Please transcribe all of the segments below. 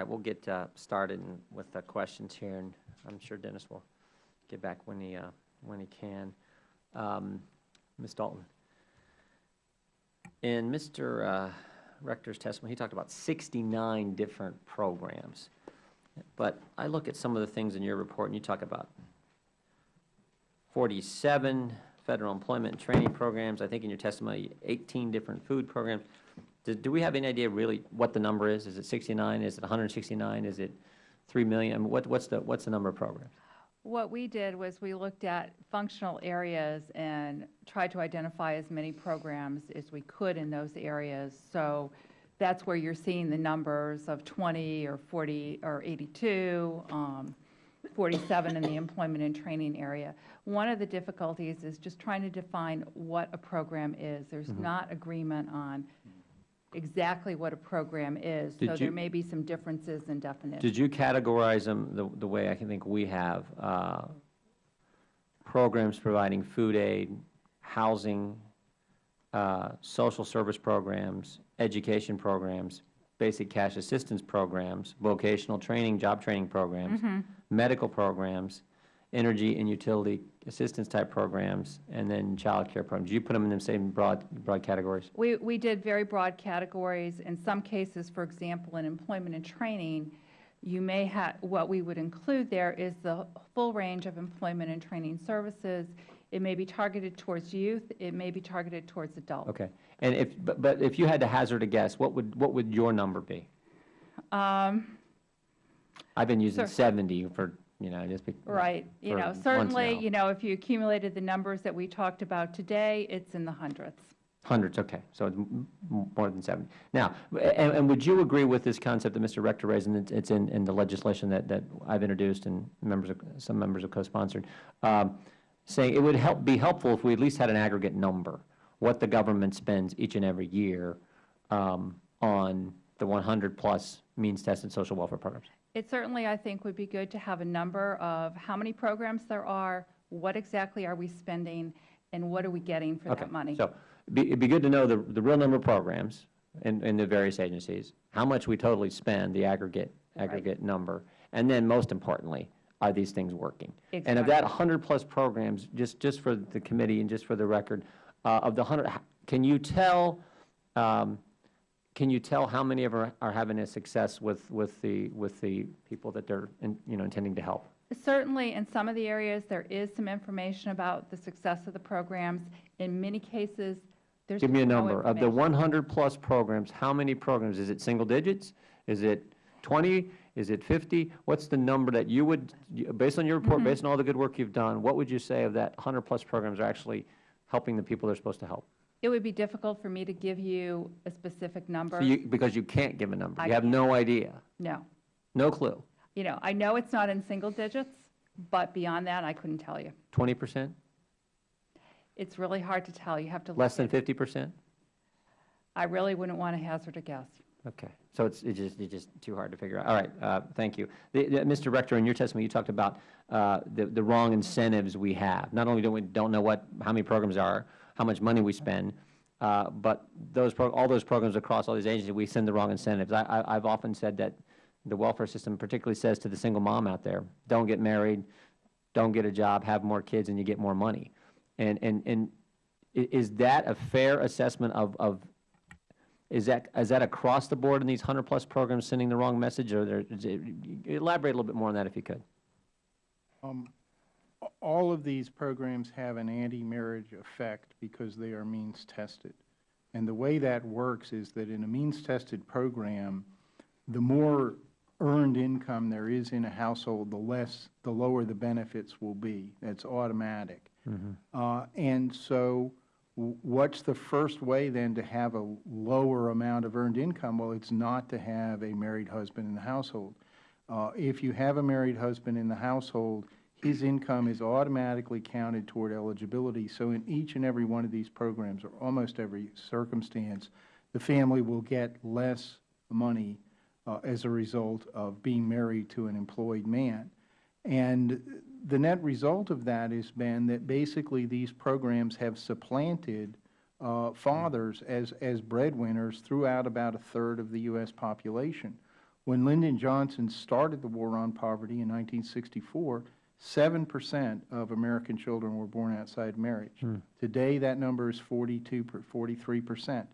right, we'll get uh, started with the questions here, and I'm sure Dennis will get back when he, uh, when he can. Um, Ms. Dalton? In Mr. uh, Rector's testimony, he talked about 69 different programs. But I look at some of the things in your report, and you talk about 47 federal employment and training programs, I think in your testimony, 18 different food programs. Do, do we have any idea really what the number is? Is it 69? Is it 169? Is it 3 million? I mean, what, what's the, what's the number of programs? What we did was we looked at functional areas and tried to identify as many programs as we could in those areas. So that's where you're seeing the numbers of 20 or 40 or 82, um, 47 in the employment and training area. One of the difficulties is just trying to define what a program is. There's not agreement on exactly what a program is. Did So there may be some differences in definition. Did you categorize them the, the way I can think we have? uh, Programs providing food aid, housing, uh, social service programs, education programs, basic cash assistance programs, vocational training, job training programs, medical programs, energy and utility assistance type programs, and then child care programs. You put them in the same broad, broad categories? We, we did very broad categories. In some cases, for example, in employment and training, you may have, what we would include there is the full range of employment and training services. It may be targeted towards youth, it may be targeted towards adults. Okay. And if, but, but if you had to hazard a guess, what would, what would your number be? Um, I've been using Sure. 70 for, you know, just. be- Right, you for know, certainly, now. you know, if you accumulated the numbers that we talked about today, it's in the hundreds. Hundreds, okay, so it's m- m- more than 70. Now, and, and would you agree with this concept that Mr. Rector raised, and it's- it's in, in the legislation that, that I've introduced and members, of some members have co-sponsored, um, saying it would help, be helpful if we at least had an aggregate number, what the government spends each and every year um, on the 100-plus means-tested social welfare programs? It certainly, I think, would be good to have a number of how many programs there are, what exactly are we spending, and what are we getting for that money? So it'd be- it'd be good to know the, the real number of programs in, in the various agencies, how much we totally spend, the aggregate, aggregate number, and then most importantly, are these things working? And of that 100-plus programs, just, just for the committee and just for the record, uh, of the 100, h- can you tell, um, can you tell how many of them are having a success with, with the, with the people that they're, in- you know, intending to help? Certainly, in some of the areas, there is some information about the success of the programs. In many cases, there's Give me a no number. Of the 100-plus programs, how many programs? Is it single digits? Is it 20? Is it 50? What's the number that you would, based on your report, Mm-hmm. based on all the good work you've done, what would you say of that 100-plus programs are actually helping the people they're supposed to help? It would be difficult for me to give you a specific number. So you- Because you can't give a number. I You have no idea, No. no clue. You know, I know it's not in single digits, but beyond that, I couldn't tell you. 20%? It's really hard to tell. You have to. Less than 50%? I really wouldn't want to hazard a guess. Okay, so it's, it's just, it's just too hard to figure out. All right, uh, thank you. The- the- Mr. Rector, in your testimony, you talked about uh, the, the wrong incentives we have. Not only do we don't know what, how many programs are, how much money we spend, uh, but those, all those programs across all these agencies, we send the wrong incentives. I, I've often said that the welfare system particularly says to the single mom out there, don't get married, don't get a job, have more kids, and you get more money. And, and, and is that a fair assessment of, of is that, is that across the board in these 100-plus programs sending the wrong message, or it- elaborate a little bit more on that if you could? Um, All of these programs have an anti-marriage effect because they are means-tested. And the way that works is that in a means-tested program, the more earned income there is in a household, the less, the lower the benefits will be. That's automatic. Uh, And so what's the first way then to have a lower amount of earned income? Well, it's not to have a married husband in the household. Uh, If you have a married husband in the household, his income is automatically counted toward eligibility. So in each and every one of these programs, or almost every circumstance, the family will get less money uh, as a result of being married to an employed man. And the net result of that has been that basically these programs have supplanted uh, fathers as, as breadwinners throughout about a third of the U.S. population. When Lyndon Johnson started the war on poverty in 1964, 7 percent of American children were born outside marriage. Hmm. Today, that number is 42, 43 percent.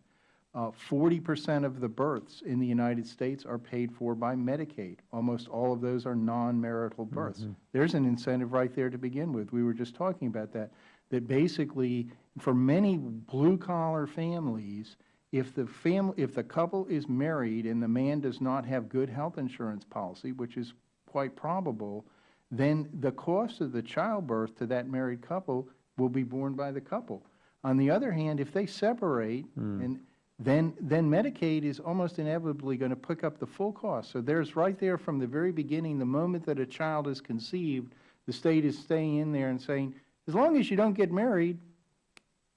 Uh, Forty percent of the births in the United States are paid for by Medicaid. Almost all of those are non-marital hmm, births. Hmm. There's an incentive right there to begin with. We were just talking about that, that basically, for many blue-collar families, if the family, if the couple is married and the man does not have good health insurance policy, which is quite probable, then the cost of the childbirth to that married couple will be borne by the couple. On the other hand, if they separate, hmm. and then, then Medicaid is almost inevitably going to pick up the full cost. So there's right there from the very beginning, the moment that a child is conceived, the state is staying in there and saying, as long as you don't get married,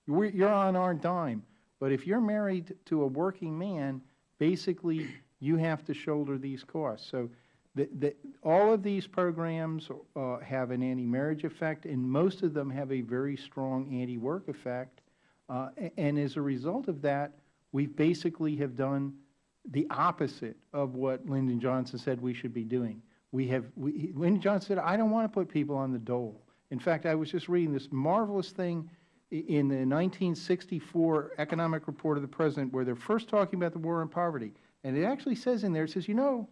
you're on our dime. But if you're married to a working man, basically, you have to shoulder these costs. So the, the, all of these programs uh, have an anti-marriage effect, and most of them have a very strong anti-work effect. Uh, And as a result of that, we basically have done the opposite of what Lyndon Johnson said we should be doing. We have, we, Lyndon Johnson said, I don't want to put people on the dole. In fact, I was just reading this marvelous thing in the 1964 economic report of the president where they're first talking about the war on poverty. And it actually says in there, it says, you know,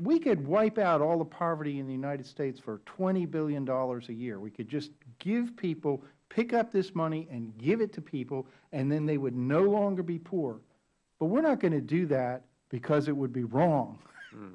we could wipe out all the poverty in the United States for $20 billion a year. We could just give people, pick up this money and give it to people, and then they would no longer be poor. But we're not going to do that because it would be wrong.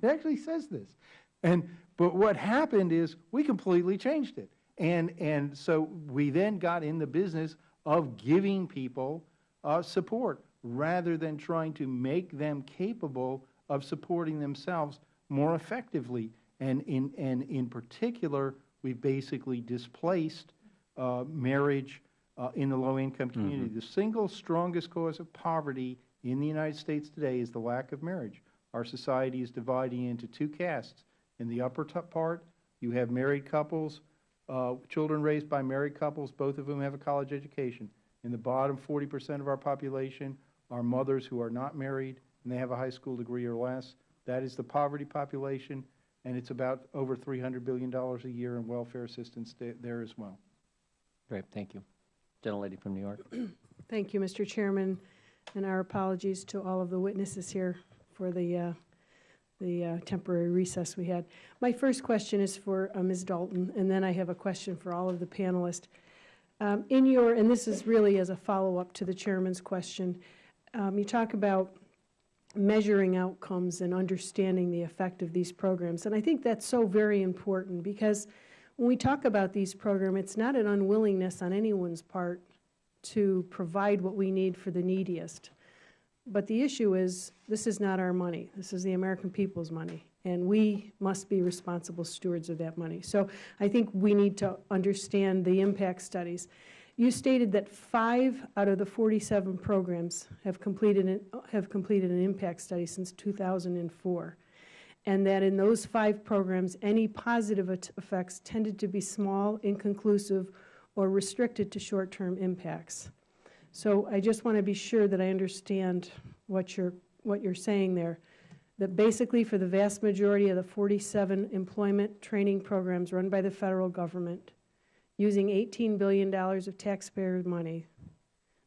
It actually says this. And, but what happened is we completely changed it. And, and so we then got in the business of giving people uh, support rather than trying to make them capable of supporting themselves more effectively. And in, and in particular, we've basically displaced uh, marriage uh, in the low-income community. The single strongest cause of poverty in the United States today is the lack of marriage. Our society is dividing into two castes. In the upper part, you have married couples, uh, children raised by married couples, both of whom have a college education. In the bottom 40% of our population are mothers who are not married and they have a high school degree or less. That is the poverty population, and it's about over $300 billion a year in welfare assistance there as well. Great, thank you. Gentlelady from New York. Thank you, Mr. Chairman, and our apologies to all of the witnesses here for the, uh, the uh, temporary recess we had. My first question is for uh, Ms. Dalton, and then I have a question for all of the panelists. Um, In your, and this is really as a follow-up to the chairman's question, um, you talk about measuring outcomes and understanding the effect of these programs. And I think that's so very important because when we talk about these programs, it's not an unwillingness on anyone's part to provide what we need for the neediest. But the issue is, this is not our money. This is the American people's money, and we must be responsible stewards of that money. So I think we need to understand the impact studies. You stated that five out of the 47 programs have completed, an- have completed an impact study since 2004, and that in those five programs, any positive effects tended to be small, inconclusive, or restricted to short-term impacts. So I just want to be sure that I understand what you're, what you're saying there, that basically for the vast majority of the 47 employment training programs run by the federal government, using $18 billion of taxpayer money,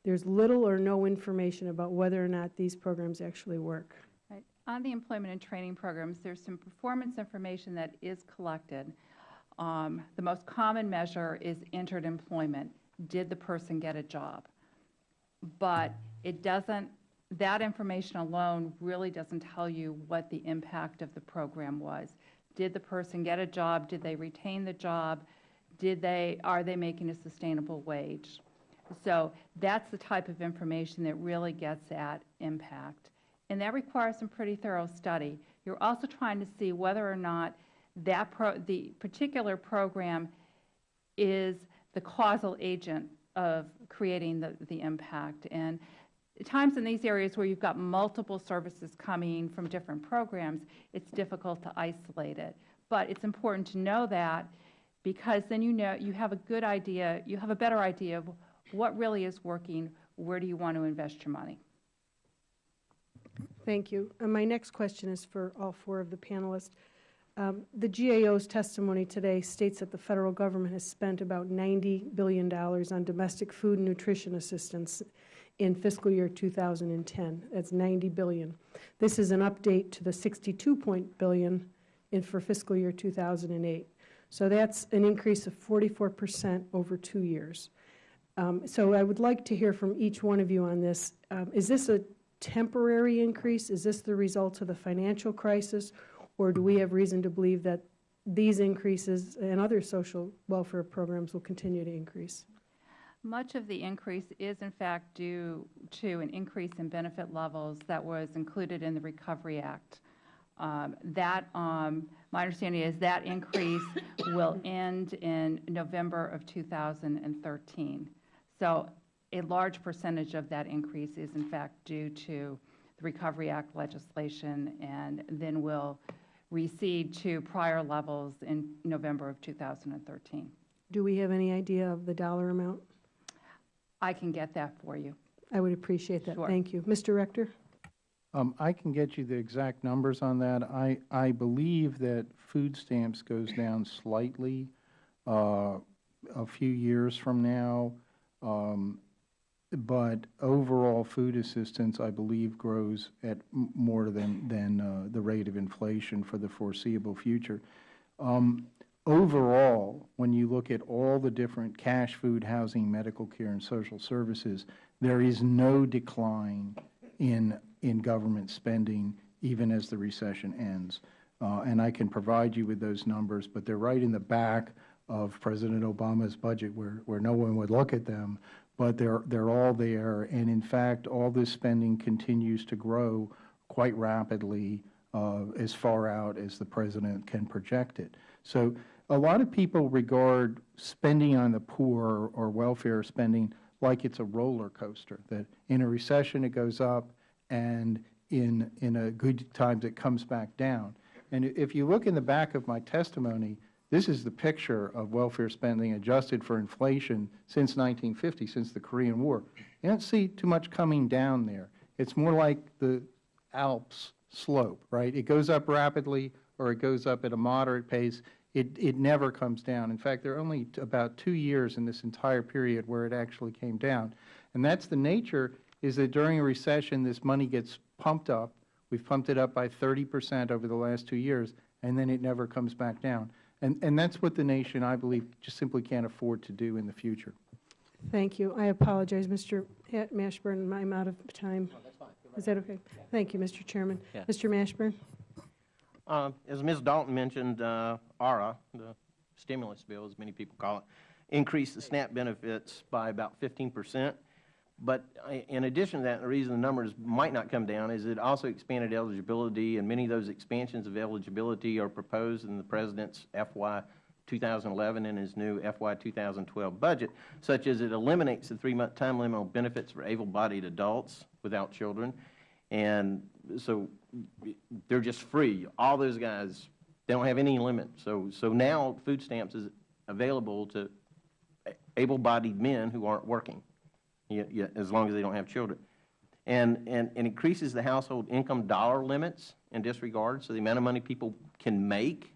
there's little or no information about whether or not these programs actually work. Right. On the employment and training programs, there's some performance information that is collected. Um, The most common measure is entered employment. Did the person get a job? But it doesn't, that information alone really doesn't tell you what the impact of the program was. Did the person get a job? Did they retain the job? Did they, are they making a sustainable wage? So that's the type of information that really gets at impact. And that requires some pretty thorough study. You're also trying to see whether or not that the particular program is the causal agent of creating the, the impact. And times in these areas where you've got multiple services coming from different programs, it's difficult to isolate it. But it's important to know that because then you know, you have a good idea, you have a better idea of what really is working, where do you want to invest your money. Thank you. And my next question is for all four of the panelists. Um, The GAO's testimony today states that the federal government has spent about $90 billion on domestic food and nutrition assistance in fiscal year 2010. That's 90 billion. This is an update to the 62 point billion in for fiscal year 2008. So that's an increase of 44 percent over two years. Um, So I would like to hear from each one of you on this. Um, Is this a temporary increase? Is this the result of the financial crisis? Or do we have reason to believe that these increases and other social welfare programs will continue to increase? Much of the increase is in fact due to an increase in benefit levels that was included in the Recovery Act. Um, That, um, my understanding is that increase will end in November of 2013. So a large percentage of that increase is in fact due to the Recovery Act legislation and then will recede to prior levels in November of 2013. Do we have any idea of the dollar amount? I can get that for you. I would appreciate that. Sure. Thank you. Mr. Rector? Um, I can get you the exact numbers on that. I, I believe that food stamps goes down slightly uh, a few years from now. Um, But overall food assistance, I believe, grows at more than, than uh, the rate of inflation for the foreseeable future. Um, Overall, when you look at all the different cash, food, housing, medical care, and social services, there is no decline in, in government spending even as the recession ends. Uh, And I can provide you with those numbers, but they're right in the back of President Obama's budget where, where no one would look at them, but they're, they're all there. And in fact, all this spending continues to grow quite rapidly uh, as far out as the President can project it. So a lot of people regard spending on the poor or welfare spending like it's a roller coaster, that in a recession it goes up and in, in a good times it comes back down. And if you look in the back of my testimony, this is the picture of welfare spending adjusted for inflation since 1950, since the Korean War. You don't see too much coming down there. It's more like the Alps slope, right? It goes up rapidly or it goes up at a moderate pace. It, it never comes down. In fact, there are only about two years in this entire period where it actually came down. And that's the nature, is that during a recession, this money gets pumped up. We've pumped it up by 30 percent over the last two years, and then it never comes back down. And, and that's what the nation, I believe, just simply can't afford to do in the future. Thank you. I apologize, Mr. Mashburn, I'm out of time. Is that okay? Thank you, Mr. Chairman. Yeah. Mr. Mashburn? Uh, As Ms. Dalton mentioned, uh, ARA, the stimulus bill, as many people call it, increased the SNAP benefits by about 15 percent. But uh, in addition to that, the reason the numbers might not come down is it also expanded eligibility, and many of those expansions of eligibility are proposed in the President's FY 2011 and his new FY 2012 budget, such as it eliminates the three-month time limit on benefits for able-bodied adults without children. And so they're just free. All those guys, they don't have any limit. So, so now food stamps is available to able-bodied men who aren't working, as long as they don't have children. And, and, and increases the household income dollar limits in disregard, so the amount of money people can make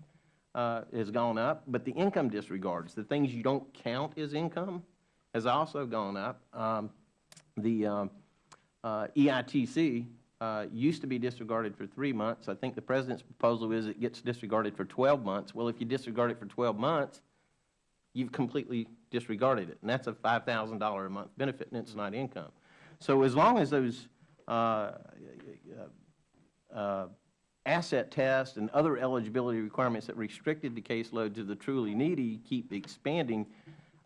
uh, has gone up, but the income disregards, the things you don't count as income, has also gone up. Um, The um, uh, EITC uh, used to be disregarded for three months. I think the President's proposal is it gets disregarded for 12 months. Well, if you disregard it for 12 months, you've completely disregarded it, and that's a $5,000 a month benefit, and it's not income. So as long as those uh, uh, asset tests and other eligibility requirements that restricted the caseload to the truly needy keep expanding,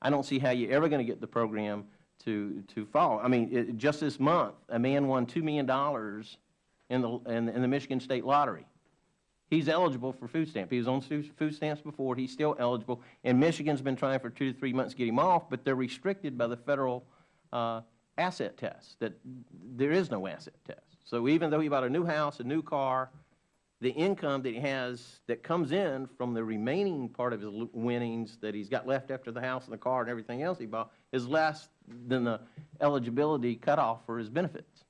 I don't see how you're ever going to get the program to, to fall. I mean, it, just this month, a man won $2 million in the, in, in the Michigan State Lottery. He's eligible for food stamp. He was on food stamps before. He's still eligible. And Michigan's been trying for two to three months to get him off, but they're restricted by the federal uh, asset test, that there is no asset test. So even though he bought a new house, a new car, the income that he has that comes in from the remaining part of his winnings that he's got left after the house and the car and everything else he bought is less than the eligibility cutoff for his benefits.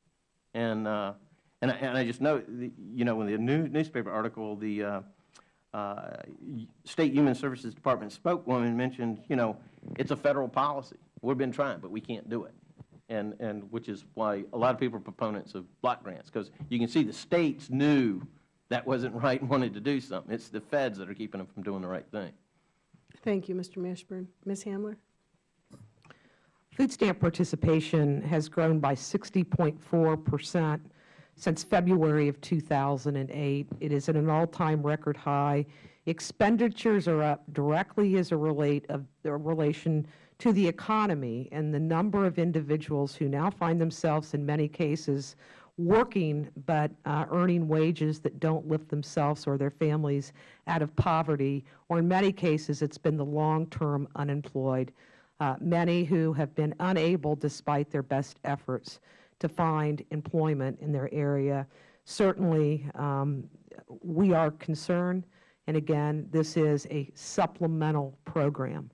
And, uh, And I, and I just know, you know, in the new newspaper article, the uh, uh, State Human Services Department spokeswoman mentioned, you know, it's a federal policy. We've been trying, but we can't do it. And, and which is why a lot of people are proponents of block grants, because you can see the states knew that wasn't right and wanted to do something. It's the feds that are keeping them from doing the right thing. Thank you, Mr. Mashburn. Ms. Hamler? Food stamp participation has grown by 60.4 percent since February of 2008. It is at an all-time record high. Expenditures are up directly as a relate of relation to the economy and the number of individuals who now find themselves, in many cases, working but uh, earning wages that don't lift themselves or their families out of poverty, or in many cases, it's been the long-term unemployed uh, many who have been unable, despite their best efforts, to find employment in their area. Certainly, um, we are concerned, and again, this is a supplemental program.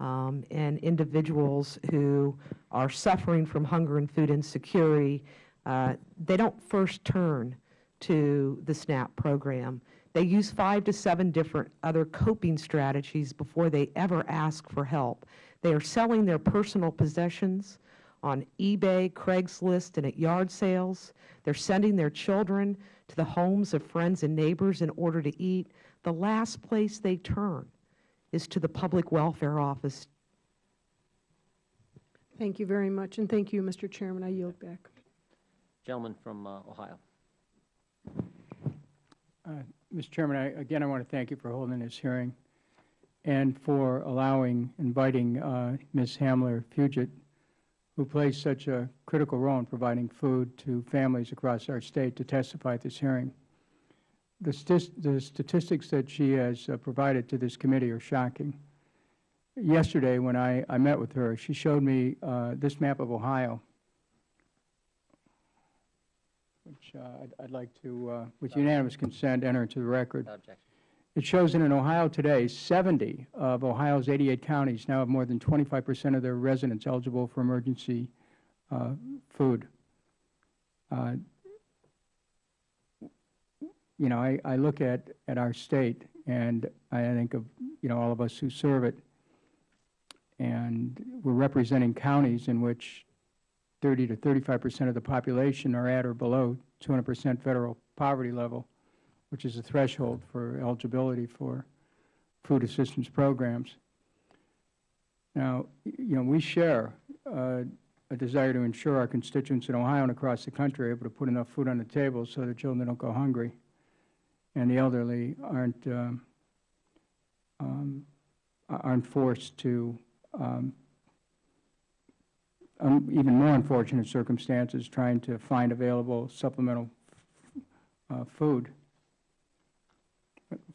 Um, and individuals who are suffering from hunger and food insecurity, uh, they don't first turn to the SNAP program. They use five to seven different other coping strategies before they ever ask for help. They are selling their personal possessions on eBay, Craigslist, and at yard sales. They're sending their children to the homes of friends and neighbors in order to eat. The last place they turn is to the public welfare office Thank you very much, and thank you, Mr. Chairman. I yield back. Gentleman from uh, Ohio. Mr. Chairman, I, again, I want to thank you for holding this hearing and for allowing, inviting uh, Ms. Hamler Fugitt, who plays such a critical role in providing food to families across our state, to testify at this hearing. The, the statistics that she has uh, provided to this committee are shocking. Yesterday, when I, I met with her, she showed me uh, this map of Ohio, which uh, I'd, I'd like to, uh, with unanimous consent, enter into the record. Objection. It shows that in Ohio today, 70 of Ohio's 88 counties now have more than 25 percent of their residents eligible for emergency uh, food. Uh, You know, I, I look at, at our state, and I think of, you know, all of us who serve it, and we're representing counties in which 30 to 35 percent of the population are at or below 200 percent federal poverty level which is a threshold for eligibility for food assistance programs. Now, you know, we share uh, a desire to ensure our constituents in Ohio and across the country are able to put enough food on the table so their children don't go hungry, and the elderly aren't um, um, aren't forced to um, even more unfortunate circumstances trying to find available supplemental uh, food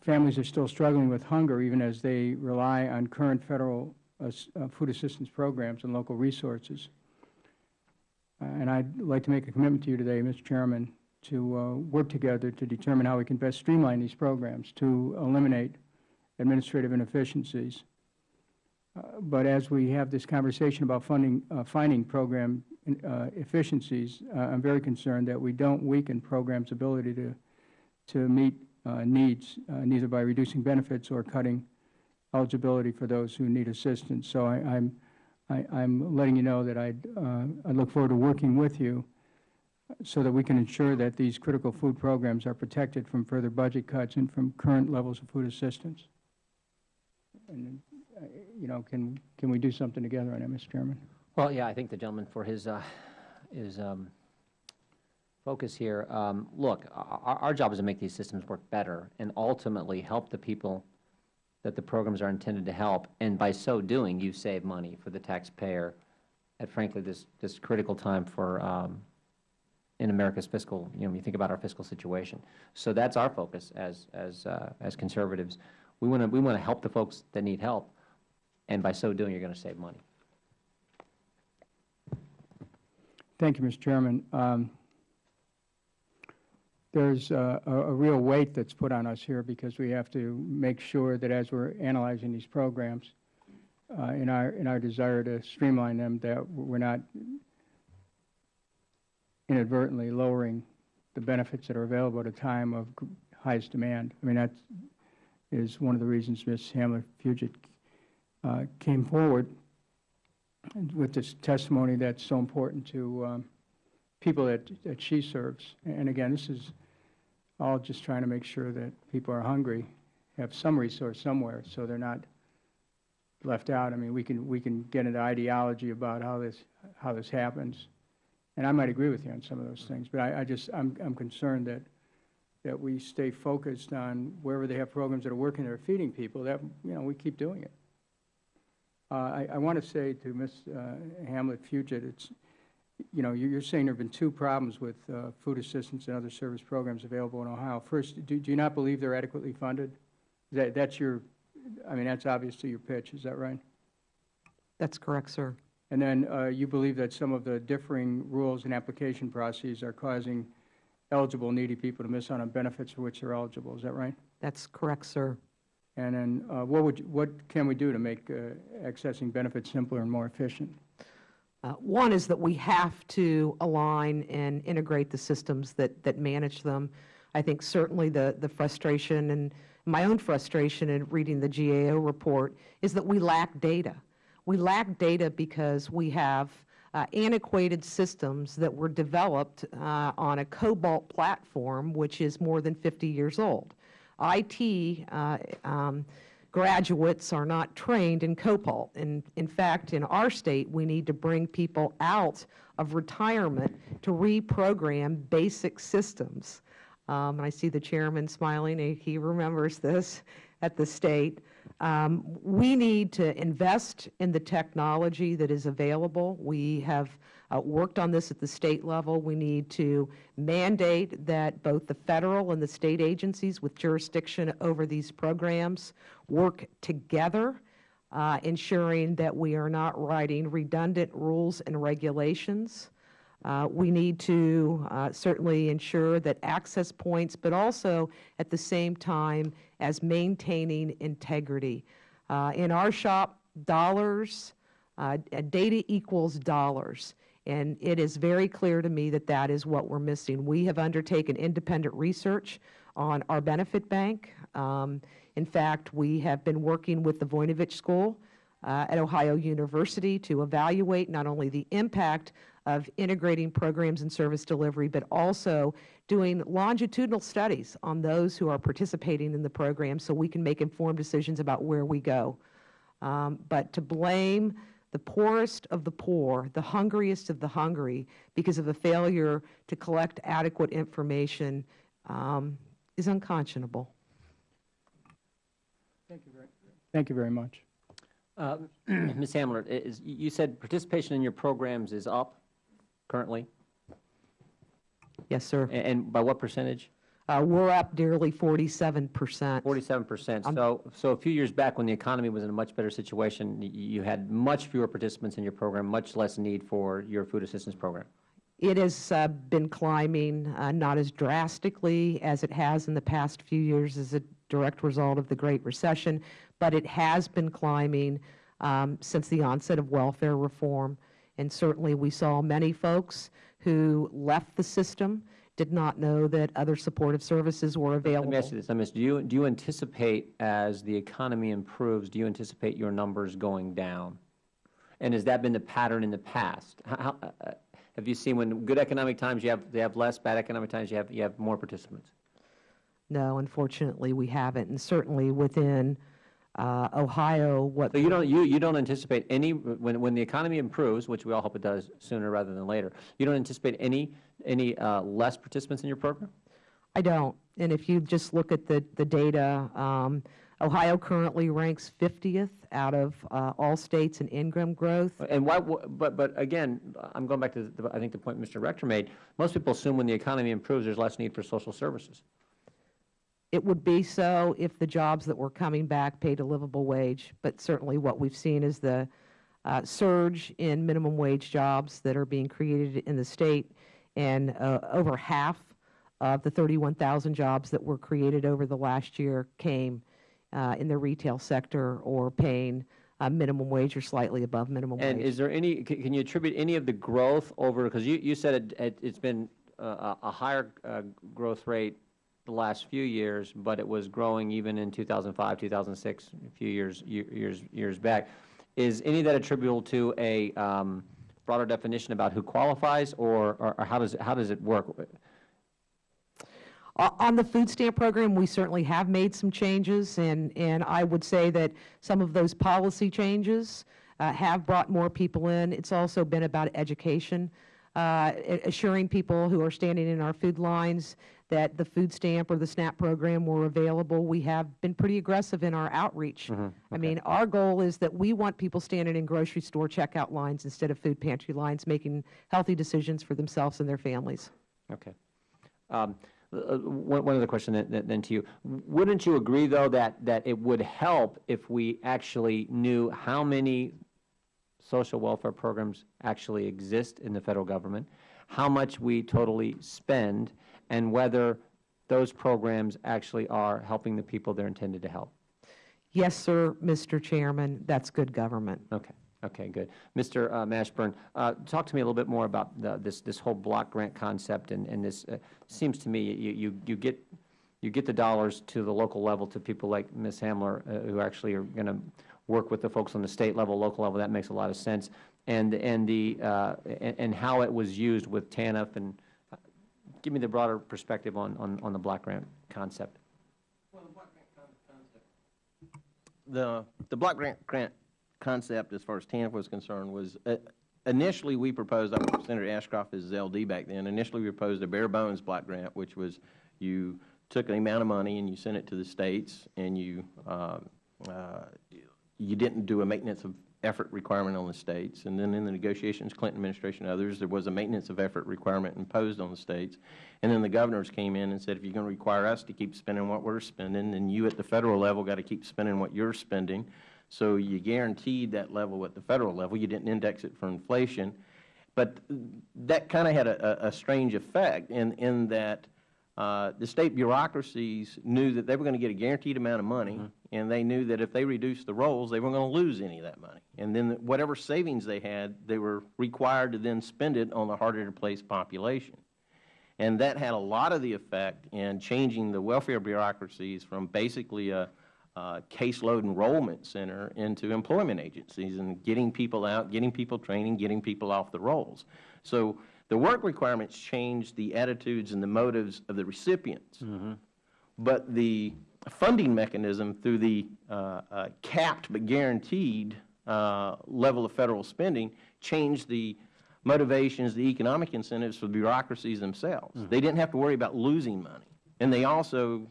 families are still struggling with hunger even as they rely on current federal uh, uh, food assistance programs and local resources. Uh, And I'd like to make a commitment to you today, Mr. Chairman, to uh, work together to determine how we can best streamline these programs to eliminate administrative inefficiencies. Uh, But as we have this conversation about funding, uh, finding program efficiencies, uh, I'm very concerned that we don't weaken programs' ability to, to meet needs, uh, neither by reducing benefits or cutting eligibility for those who need assistance. So I, I'm, I, I'm letting you know that I'd, uh, I look forward to working with you so that we can ensure that these critical food programs are protected from further budget cuts and from current levels of food assistance. And, uh, you know, can, can we do something together on that, Mr. Chairman? Well, yeah, I thank the gentleman for his, uh, his um, focus here. Um, Look, our, our job is to make these systems work better and ultimately help the people that the programs are intended to help. And by so doing, you save money for the taxpayer at frankly this, this critical time for, um, in America's fiscal, you know, when you think about our fiscal situation. So that's our focus as, as, uh, as conservatives. We want to, we want to help the folks that need help, and by so doing, you're going to save money. Thank you, Mr. Chairman. Um, There's uh, a a real weight that's put on us here because we have to make sure that as we're analyzing these programs, uh, in our, in our desire to streamline them, that we're not inadvertently lowering the benefits that are available at a time of highest demand. I mean, that is one of the reasons Ms. Hamler Fugitt uh, came forward with this testimony that's so important to um, people that, that she serves. And again, this is all just trying to make sure that people are hungry, have some resource somewhere, so they're not left out. I mean, we can, we can get into ideology about how this, how this happens. And I might agree with you on some of those things, but I, I just, I'm, I'm concerned that, that we stay focused on wherever they have programs that are working, that are feeding people, that, you know, we keep doing it. Uh, I, I want to say to Ms. uh, Hamler Fugitt, it's, you know, you're saying there have been two problems with uh, food assistance and other service programs available in Ohio. First, do do you not believe they're adequately funded? That, that's your, I mean, that's obviously your pitch, is that right? That's correct, sir. And then uh, you believe that some of the differing rules and application processes are causing eligible needy people to miss out on benefits for which they're eligible, is that right? That's correct, sir. And then uh, what would, you- what can we do to make uh, accessing benefits simpler and more efficient? Uh, One is that we have to align and integrate the systems that, that manage them. I think certainly the, the frustration and my own frustration in reading the GAO report is that we lack data. We lack data because we have uh, antiquated systems that were developed uh, on a COBOL platform, which is more than 50 years old. IT uh, um, graduates are not trained in COBOL. And in fact, in our state, we need to bring people out of retirement to reprogram basic systems. Um, and I see the chairman smiling, he- he remembers this at the state. Um, we need to invest in the technology that is available. We have uh, worked on this at the state level. We need to mandate that both the federal and the state agencies with jurisdiction over these programs work together, uh, ensuring that we are not writing redundant rules and regulations. Uh, We need to uh, certainly ensure that access points, but also at the same time as maintaining integrity. Uh, In our shop, dollars, uh, data equals dollars. And it is very clear to me that that is what we're missing. We have undertaken independent research on our benefit bank. Um, In fact, we have been working with the Voinovich School uh, at Ohio University to evaluate not only the impact of integrating programs and service delivery, but also doing longitudinal studies on those who are participating in the program so we can make informed decisions about where we go. Um, But to blame the poorest of the poor, the hungriest of the hungry, because of a failure to collect adequate information um, is unconscionable. Thank you very much. Uh, Ms. Hamler, i- is, you said participation in your programs is up currently, Yes, sir. A- and by what percentage? Uh, We're up nearly 47 percent. Forty-seven percent. So, so a few years back, when the economy was in a much better situation, you had much fewer participants in your program, much less need for your food assistance program. It has uh, been climbing, uh, not as drastically as it has in the past few years as a direct result of the Great Recession, but it has been climbing um, since the onset of welfare reform. And certainly, we saw many folks who left the system, did not know that other supportive services were available. Let me ask you this, ask, do you, do you anticipate, as the economy improves, do you anticipate your numbers going down? And has that been the pattern in the past? How- How, uh, uh, have you seen when good economic times, you have, they have less, bad economic times, you have, you have more participants? No, unfortunately, we haven't. And certainly within uh, Ohio, what So you don't, you, you don't anticipate any, when, when the economy improves, which we all hope it does sooner rather than later, you don't anticipate any, any uh, less participants in your program? I don't. And if you just look at the, the data, um, Ohio currently ranks 50th out of uh, all states in income growth. And why, but, but again, I'm going back to, the- I think the point Mr. Rector made, most people assume when the economy improves, there's less need for social services. It would be so if the jobs that were coming back paid a livable wage, but certainly what we've seen is the uh, surge in minimum wage jobs that are being created in the state, and uh, over half of the 31,000 jobs that were created over the last year came uh, in the retail sector or paying uh, minimum wage or slightly above minimum And wage. And is there any, ca- can you attribute any of the growth over, because you, you said it- it, it's been a, a a higher uh, growth rate the last few years, but it was growing even in 2005, 2006, a few years, years, years back. Is any of that attributable to a um, broader definition about who qualifies, or, or or how does, it- how does it work? On the food stamp program, we certainly have made some changes, and, and I would say that some of those policy changes uh, have brought more people in. It's also been about education, uh, assuring people who are standing in our food lines that the food stamp or the SNAP program were available. We have been pretty aggressive in our outreach. I mean, our goal is that we want people standing in grocery store checkout lines instead of food pantry lines, making healthy decisions for themselves and their families. Okay. Um, uh, One one other question then- then then to you. Wouldn't you agree, though, that, that it would help if we actually knew how many social welfare programs actually exist in the federal government, how much we totally spend, and whether those programs actually are helping the people they're intended to help? Yes, sir, Mr. Chairman, that's good government. Okay, okay, good. Mr. uh, Mashburn, uh, talk to me a little bit more about the- this, this whole block grant concept and, and this, uh, seems to me, you, you, you get, you get the dollars to the local level to people like Ms. Hamler, uh, who actually are going to work with the folks on the state level, local level, that makes a lot of sense. And, and the, uh, and, and how it was used with TANF and, give me the broader perspective on, on, on the block grant concept. The, the block grant, grant concept, as far as TANF was concerned, was, uh, initially, we proposed, I was Senator Ashcroft as LD back then, initially, we proposed a bare bones block grant, which was you took an amount of money and you sent it to the states, and you, uh, uh, you didn't do a maintenance of effort requirement on the states. And then in the negotiations, Clinton administration and others, there was a maintenance of effort requirement imposed on the states. And then the governors came in and said, if you're going to require us to keep spending what we're spending, then you at the federal level got to keep spending what you're spending. So you guaranteed that level at the federal level. You didn't index it for inflation. But that kind of had a, a, strange effect in, in that uh, the state bureaucracies knew that they were going to get a guaranteed amount of money, and they knew that if they reduced the rolls, they weren't going to lose any of that money. And then whatever savings they had, they were required to then spend it on the harder-to-place population. And that had a lot of the effect in changing the welfare bureaucracies from basically a, a caseload enrollment center into employment agencies and getting people out, getting people training, getting people off the rolls. So the work requirements changed the attitudes and the motives of the recipients. Mm-hmm. But the funding mechanism through the uh, uh, capped but guaranteed uh, level of federal spending changed the motivations, the economic incentives for the bureaucracies themselves. They didn't have to worry about losing money. And they also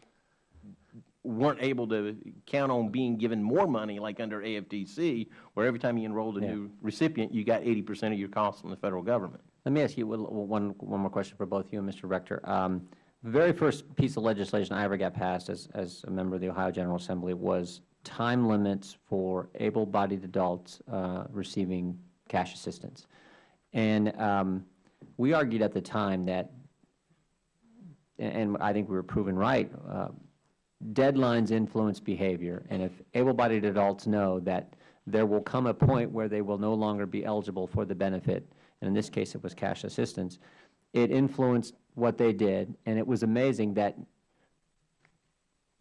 weren't able to count on being given more money like under AFDC, where every time you enrolled a Yeah. new recipient, you got 80 percent of your costs from the federal government. Let me ask you one, one one more question for both you and Mr. Rector. Um, The very first piece of legislation I ever got passed as, as a member of the Ohio General Assembly was time limits for able-bodied adults uh, receiving cash assistance. And um, we argued at the time that, and I think we were proven right, uh, deadlines influence behavior, and if able-bodied adults know that there will come a point where they will no longer be eligible for the benefit, and in this case it was cash assistance, it influenced what they did, and it was amazing that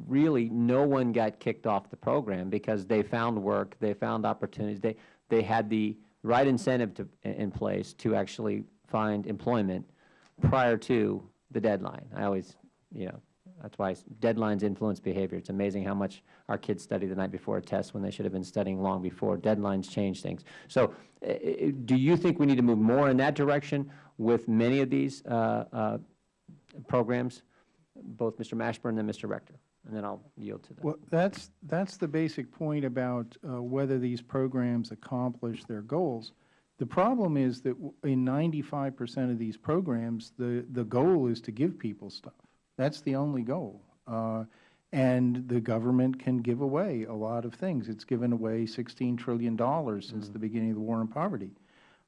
really no one got kicked off the program because they found work, they found opportunities, they, they had the right incentive to, in place to actually find employment prior to the deadline. I always, you know, that's why deadlines influence behavior. It's amazing how much our kids study the night before a test when they should have been studying long before. Deadlines change things. So uh, do you think we need to move more in that direction with many of these uh, uh, programs, both Mr. Mashburn and Mr. Rector? And then I'll yield to them. Well, that's, that's the basic point about uh, whether these programs accomplish their goals. The problem is that in 95 percent of these programs, the, the goal is to give people stuff. That's the only goal. Uh, And the government can give away a lot of things. It's given away $16 trillion since the beginning of the war on poverty.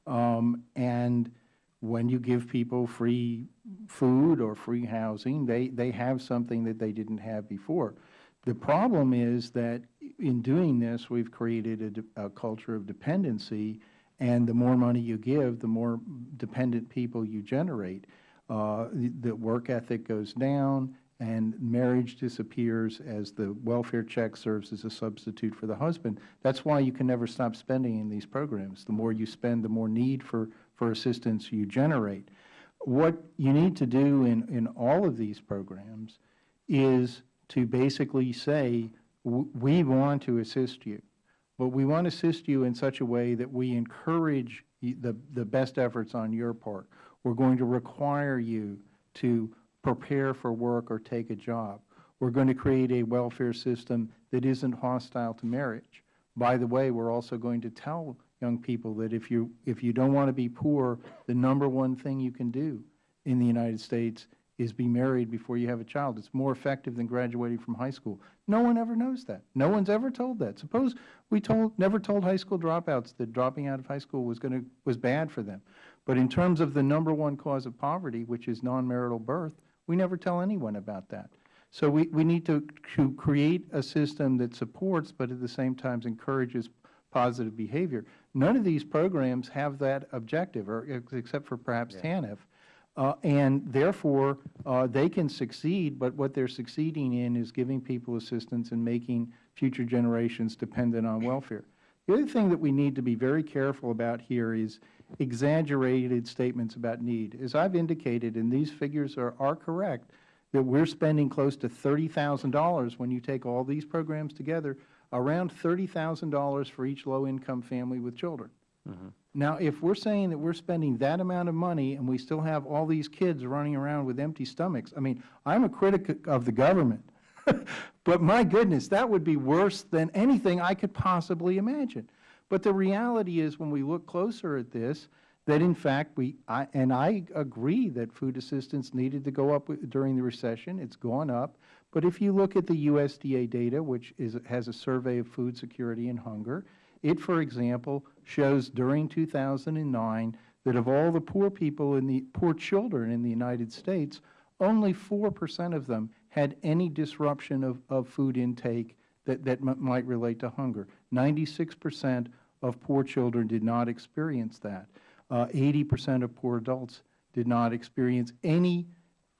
Um, And when you give people free food or free housing, they, they have something that they didn't have before. The problem is that in doing this, we've created a a, culture of dependency, and the more money you give, the more dependent people you generate. uh, the the work ethic goes down, and marriage disappears as the welfare check serves as a substitute for the husband. That's why you can never stop spending in these programs. The more you spend, the more need for, for assistance you generate. What you need to do in, in all of these programs is to basically say, we want to assist you, but we want to assist you in such a way that we encourage the, the best efforts on your part. We're going to require you to prepare for work or take a job. We're going to create a welfare system that isn't hostile to marriage. By the way, we're also going to tell young people that if you, if you don't want to be poor, the number one thing you can do in the United States is be married before you have a child. It's more effective than graduating from high school. No one ever knows that. No one's ever told that. Suppose we told, never told high school dropouts that dropping out of high school was going to, was bad for them. But in terms of the number one cause of poverty, which is non-marital birth, we never tell anyone about that. So we, we need to, to create a system that supports, but at the same time encourages positive behavior. None of these programs have that objective, or except for perhaps TANF. Uh, and therefore, uh, they can succeed, but what they're succeeding in is giving people assistance and making future generations dependent on welfare. The other thing that we need to be very careful about here is exaggerated statements about need. As I've indicated, and these figures are, are correct, that we're spending close to $30,000 when you take all these programs together, around $30,000 for each low-income family with children. Mm-hmm. Now, if we're saying that we're spending that amount of money and we still have all these kids running around with empty stomachs, I mean, I'm a critic of the government, but my goodness, that would be worse than anything I could possibly imagine. But the reality is, when we look closer at this, that in fact we, I, and I agree that food assistance needed to go up during the recession. It's gone up. But if you look at the USDA data, which is, has a survey of food security and hunger, it, for example, shows during 2009 that of all the poor people in the, poor children in the United States, only 4 percent of them had any disruption of, of food intake that, that might relate to hunger. 96 percent of poor children did not experience that. Uh, 80 percent of poor adults did not experience any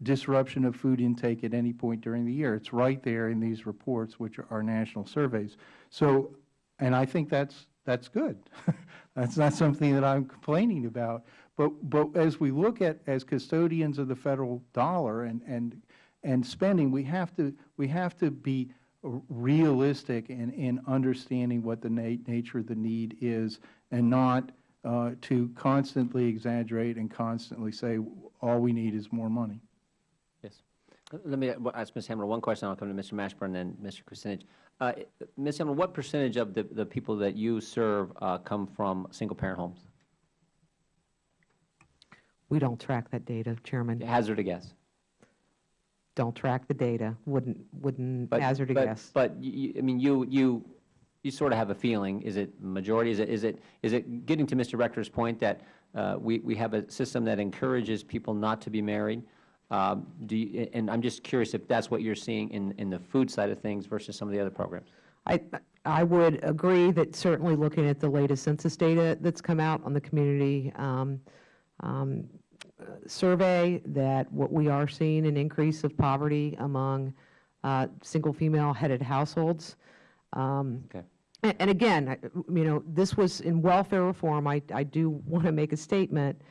disruption of food intake at any point during the year. It's right there in these reports, which are national surveys. So, and I think that's, that's good. That's not something that I'm complaining about. But, but as we look at, as custodians of the federal dollar and, and, and spending, we have to, we have to be realistic in, in understanding what the na- nature of the need is and not uh, to constantly exaggerate and constantly say, all we need is more money. Yes. Let me ask Ms. Hamler one question, I'll come to Mr. Mashburn and then Mr. Kucinich. Uh, Ms. Hamler, what percentage of the, the people that you serve uh, come from single-parent homes? We don't track that data, Chairman. Hazard a guess. Don't track the data. Wouldn't, wouldn't But- hazard a but- guess. But, you- you- I mean, you, you, you sort of have a feeling, is it majority, is it, is it, is it getting to Mr. Rector's point that uh, we, we have a system that encourages people not to be married? Um, Do you, and I'm just curious if that's what you're seeing in, in the food side of things versus some of the other programs? I, I would agree that certainly looking at the latest census data that's come out on the community um, um, survey, that what we are seeing an increase of poverty among uh, single female-headed households. Um, Okay. And, and again, I- you know, this was in welfare reform. I, I do want to make a statement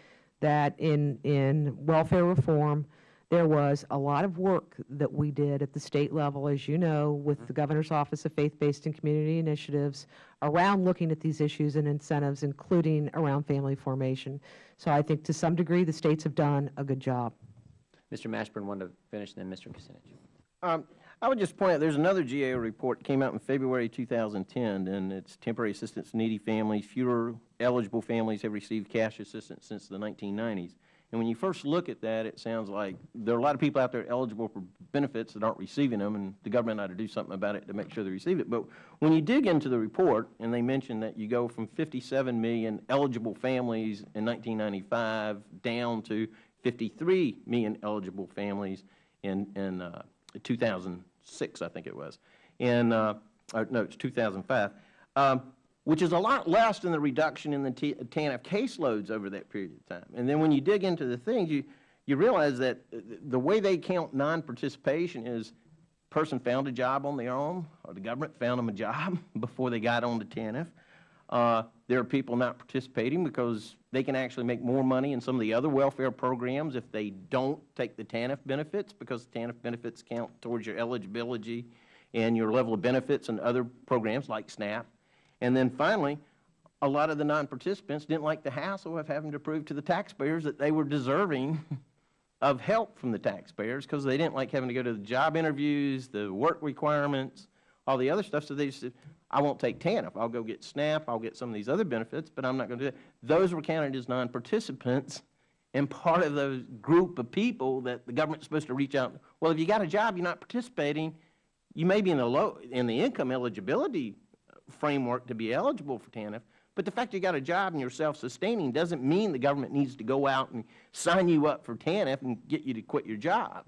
that in, in welfare reform, there was a lot of work that we did at the state level, as you know, with the Governor's Office of Faith-Based and Community Initiatives around looking at these issues and incentives, including around family formation. So I think to some degree, the states have done a good job. Mr. Mashburn wanted to finish, and then Mr. Kucinich. Um, I would just point out, there's another GAO report that came out in February 2010, and it's temporary assistance needy families. Fewer eligible families have received cash assistance since the 1990s. And when you first look at that, it sounds like there are a lot of people out there eligible for benefits that aren't receiving them, and the government ought to do something about it to make sure they receive it. But when you dig into the report, and they mention that you go from 57 million eligible families in 1995 down to 53 million eligible families in, in uh, 2006, I think it was, in, uh, no, it's 2005, um, which is a lot less than the reduction in the TANF caseloads over that period of time. And then when you dig into the things, you, you realize that uh, the way they count non-participation is person found a job on their own, or the government found them a job before they got on the TANF. Uh, there are people not participating because they can actually make more money in some of the other welfare programs if they don't take the TANF benefits, because TANF benefits count towards your eligibility and your level of benefits and other programs like SNAP. And then finally, a lot of the non-participants didn't like the hassle of having to prove to the taxpayers that they were deserving of help from the taxpayers because they didn't like having to go to the job interviews, the work requirements, all the other stuff. So they said, I won't take TANF. I'll go get SNAP. I'll get some of these other benefits, but I'm not going to do that. Those were counted as non-participants and part of those group of people that the government's supposed to reach out. Well, if you got a job, you're not participating. You may be in the low, in the income eligibility framework to be eligible for TANF, but the fact you got a job and you're self-sustaining doesn't mean the government needs to go out and sign you up for TANF and get you to quit your job.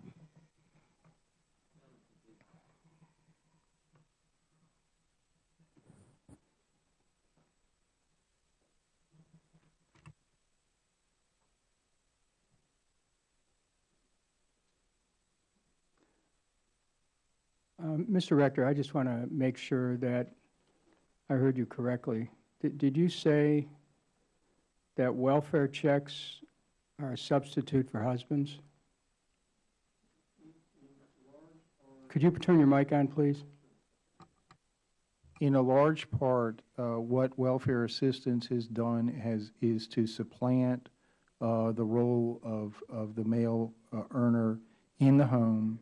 Um, Mr. Rector, I just want to make sure that I heard you correctly. Did did you say that welfare checks are a substitute for husbands? Could you turn your mic on, please? In a large part, uh, what welfare assistance has done has, is to supplant uh, the role of, of the male uh, earner in the home.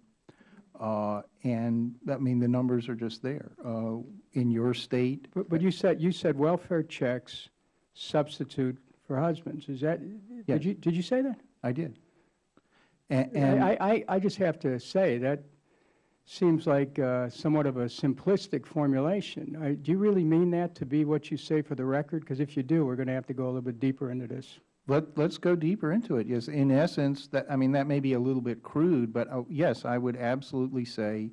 Uh, And, I mean, the numbers are just there. Uh, In your state, But but you said, you said welfare checks substitute for husbands. Is that, Yes. did you, did you say that? I did. A- And. I, I, I just have to say, that seems like uh, somewhat of a simplistic formulation. I- Do you really mean that to be what you say for the record? Because if you do, we're going to have to go a little bit deeper into this. Let, let's go deeper into it. Yes, in essence, that, I mean, that may be a little bit crude, but uh, yes, I would absolutely say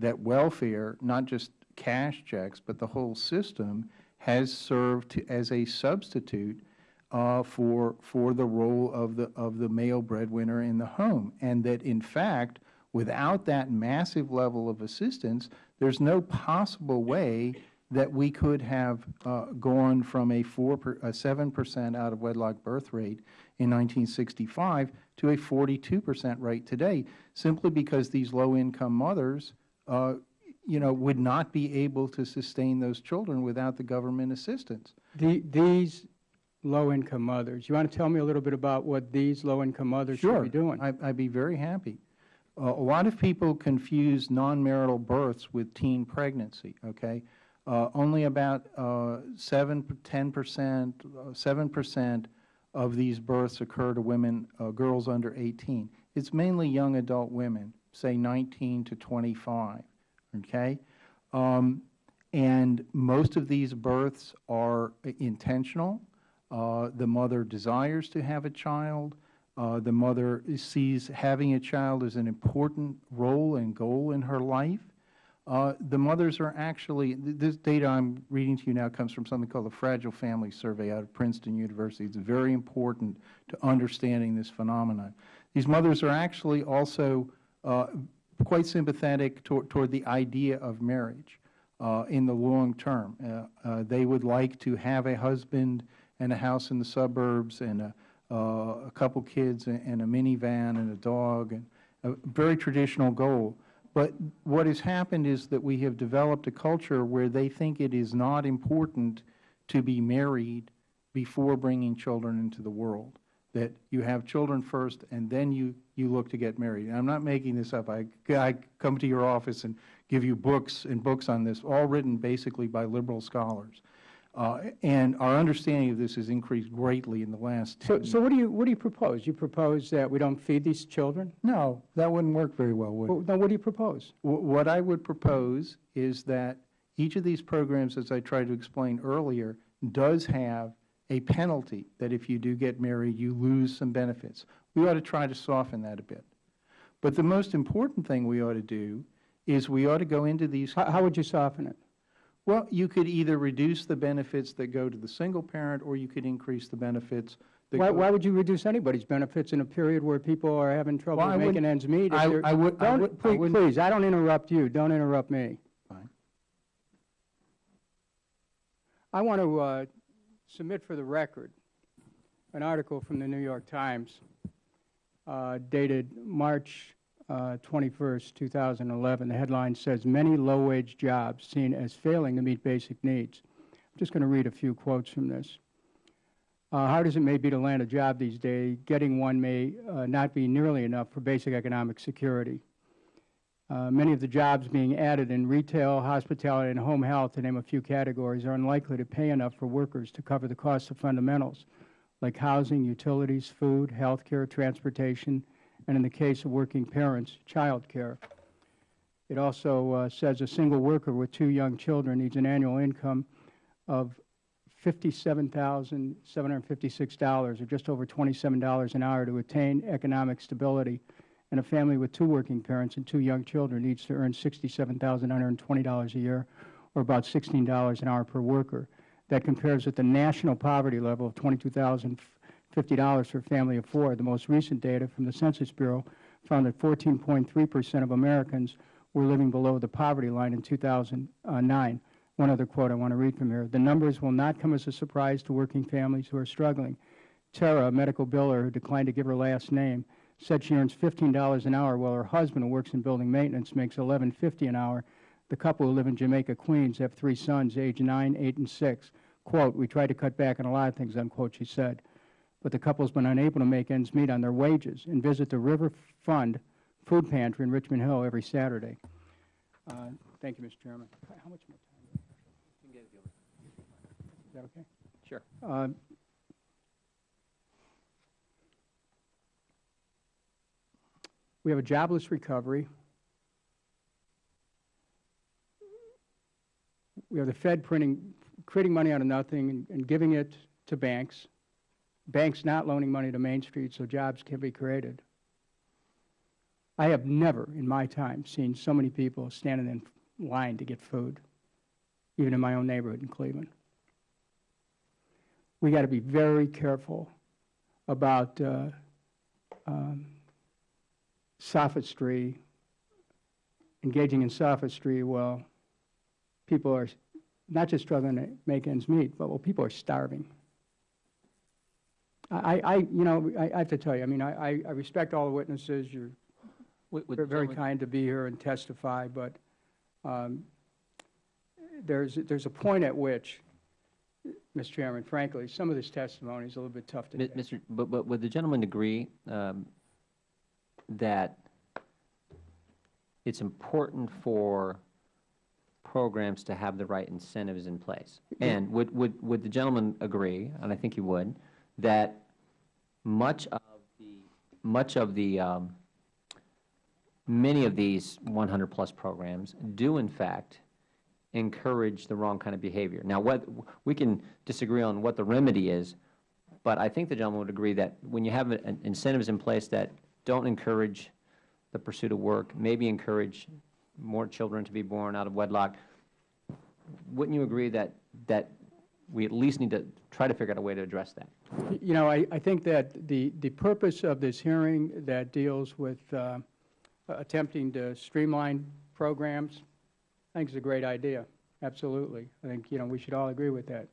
that welfare, not just cash checks, but the whole system has served to, as a substitute uh, for, for the role of the, of the male breadwinner in the home. And that, in fact, without that massive level of assistance, there's no possible way that we could have uh, gone from a four, per- a seven percent out of wedlock birth rate in 1965 to a 42 percent rate today, simply because these low-income mothers, uh, you know, would not be able to sustain those children without the government assistance. The, these low-income mothers, you want to tell me a little bit about what these low-income mothers should be doing? I- I'd be very happy. Uh, A lot of people confuse non-marital births with teen pregnancy, okay? Uh, Only about uh, 7, 10%, uh, 7% of these births occur to women, uh, girls under 18. It's mainly young adult women, say 19 to 25, okay? Um, And most of these births are intentional. Uh, The mother desires to have a child. Uh, The mother sees having a child as an important role and goal in her life. Uh, The mothers are actually, th- this data I'm reading to you now comes from something called the Fragile Family Survey out of Princeton University. It's very important to understanding this phenomenon. These mothers are actually also uh, quite sympathetic toward toward the idea of marriage uh, in the long term. Uh, uh, They would like to have a husband and a house in the suburbs and a uh, a couple kids and and a minivan and a dog, and a very traditional goal. But what has happened is that we have developed a culture where they think it is not important to be married before bringing children into the world, that you have children first and then you, you look to get married. And I'm not making this up. I, I come to your office and give you books and books on this, all written basically by liberal scholars. Uh, and our understanding of this has increased greatly in the last So, 10 so what do you, what do you propose? You propose that we don't feed these children? No, that wouldn't work very well, would it? Well, Now, what do you propose? Wh- What I would propose is that each of these programs, as I tried to explain earlier, does have a penalty that if you do get married, you lose some benefits. We ought to try to soften that a bit. But the most important thing we ought to do is we ought to go into these, How, how would you soften it? Well, you could either reduce the benefits that go to the single parent, or you could increase the benefits The- Why, why would you reduce anybody's benefits in a period where people are having trouble Well, making ends meet? I- I would- I would- I please- wouldn't- Please, I don't interrupt you, don't interrupt me. Fine. I want to uh, submit for the record an article from the New York Times uh, dated March uh, 21st, 2011. The headline says, "Many low-wage jobs seen as failing to meet basic needs." I'm just going to read a few quotes from this. Uh, Hard as it may be to land a job these days, getting one may uh, not be nearly enough for basic economic security. Uh, Many of the jobs being added in retail, hospitality, and home health, to name a few categories, are unlikely to pay enough for workers to cover the cost of fundamentals, like housing, utilities, food, health care, transportation, and in the case of working parents, child care. It also uh, says a single worker with two young children needs an annual income of $57,756, or just over $27 an hour to attain economic stability and a family with two working parents and two young children needs to earn $67,920 a year, or about $16 an hour per worker. That compares with the national poverty level of $22,050 for a family of four. The most recent data from the Census Bureau found that 14.3 percent of Americans were living below the poverty line in 2009. One other quote I want to read from here. The numbers will not come as a surprise to working families who are struggling. Tara, a medical biller who declined to give her last name, said she earns $15 an hour while her husband, who works in building maintenance, makes $11.50 an hour. The couple who live in Jamaica, Queens, have three sons, age 9, 8, and 6. Quote, we tried to cut back on a lot of things, unquote, she said. But the couple's been unable to make ends meet on their wages and visit the River Fund Food Pantry in Richmond Hill every Saturday. Uh, Thank you, Mr. Chairman. How much more time? Is that okay? Sure. Uh, We have a jobless recovery. We have the Fed printing, creating money out of nothing and- and giving it to banks. Banks not loaning money to Main Street so jobs can be created. I have never in my time seen so many people standing in line to get food, even in my own neighborhood in Cleveland we got to be very careful about uh, um, sophistry, engaging in sophistry while people are not just struggling to make ends meet, but while people are starving. I, I you know, I, I have to tell you, I mean, I, I- respect all the witnesses. You're Would- would very- kind to be here and testify, but um, there's, there's a point at which, Mr. Chairman, frankly, some of this testimony is a little bit tough to Mi- take. Mr., but, but would the gentleman agree um, that it's important for programs to have the right incentives in place? And would, would, would the gentleman agree, and I think he would, that much of the, much of the, um, many of these 100-plus programs do in fact encourage the wrong kind of behavior? Now, what, we can disagree on what the remedy is, but I think the gentleman would agree that when you have an- incentives in place that don't encourage the pursuit of work, maybe encourage more children to be born out of wedlock, wouldn't you agree that, that we at least need to try to figure out a way to address that? You know, I, I think that the, the purpose of this hearing that deals with uh, attempting to streamline programs, I think is a great idea, absolutely. I think, you know, we should all agree with that.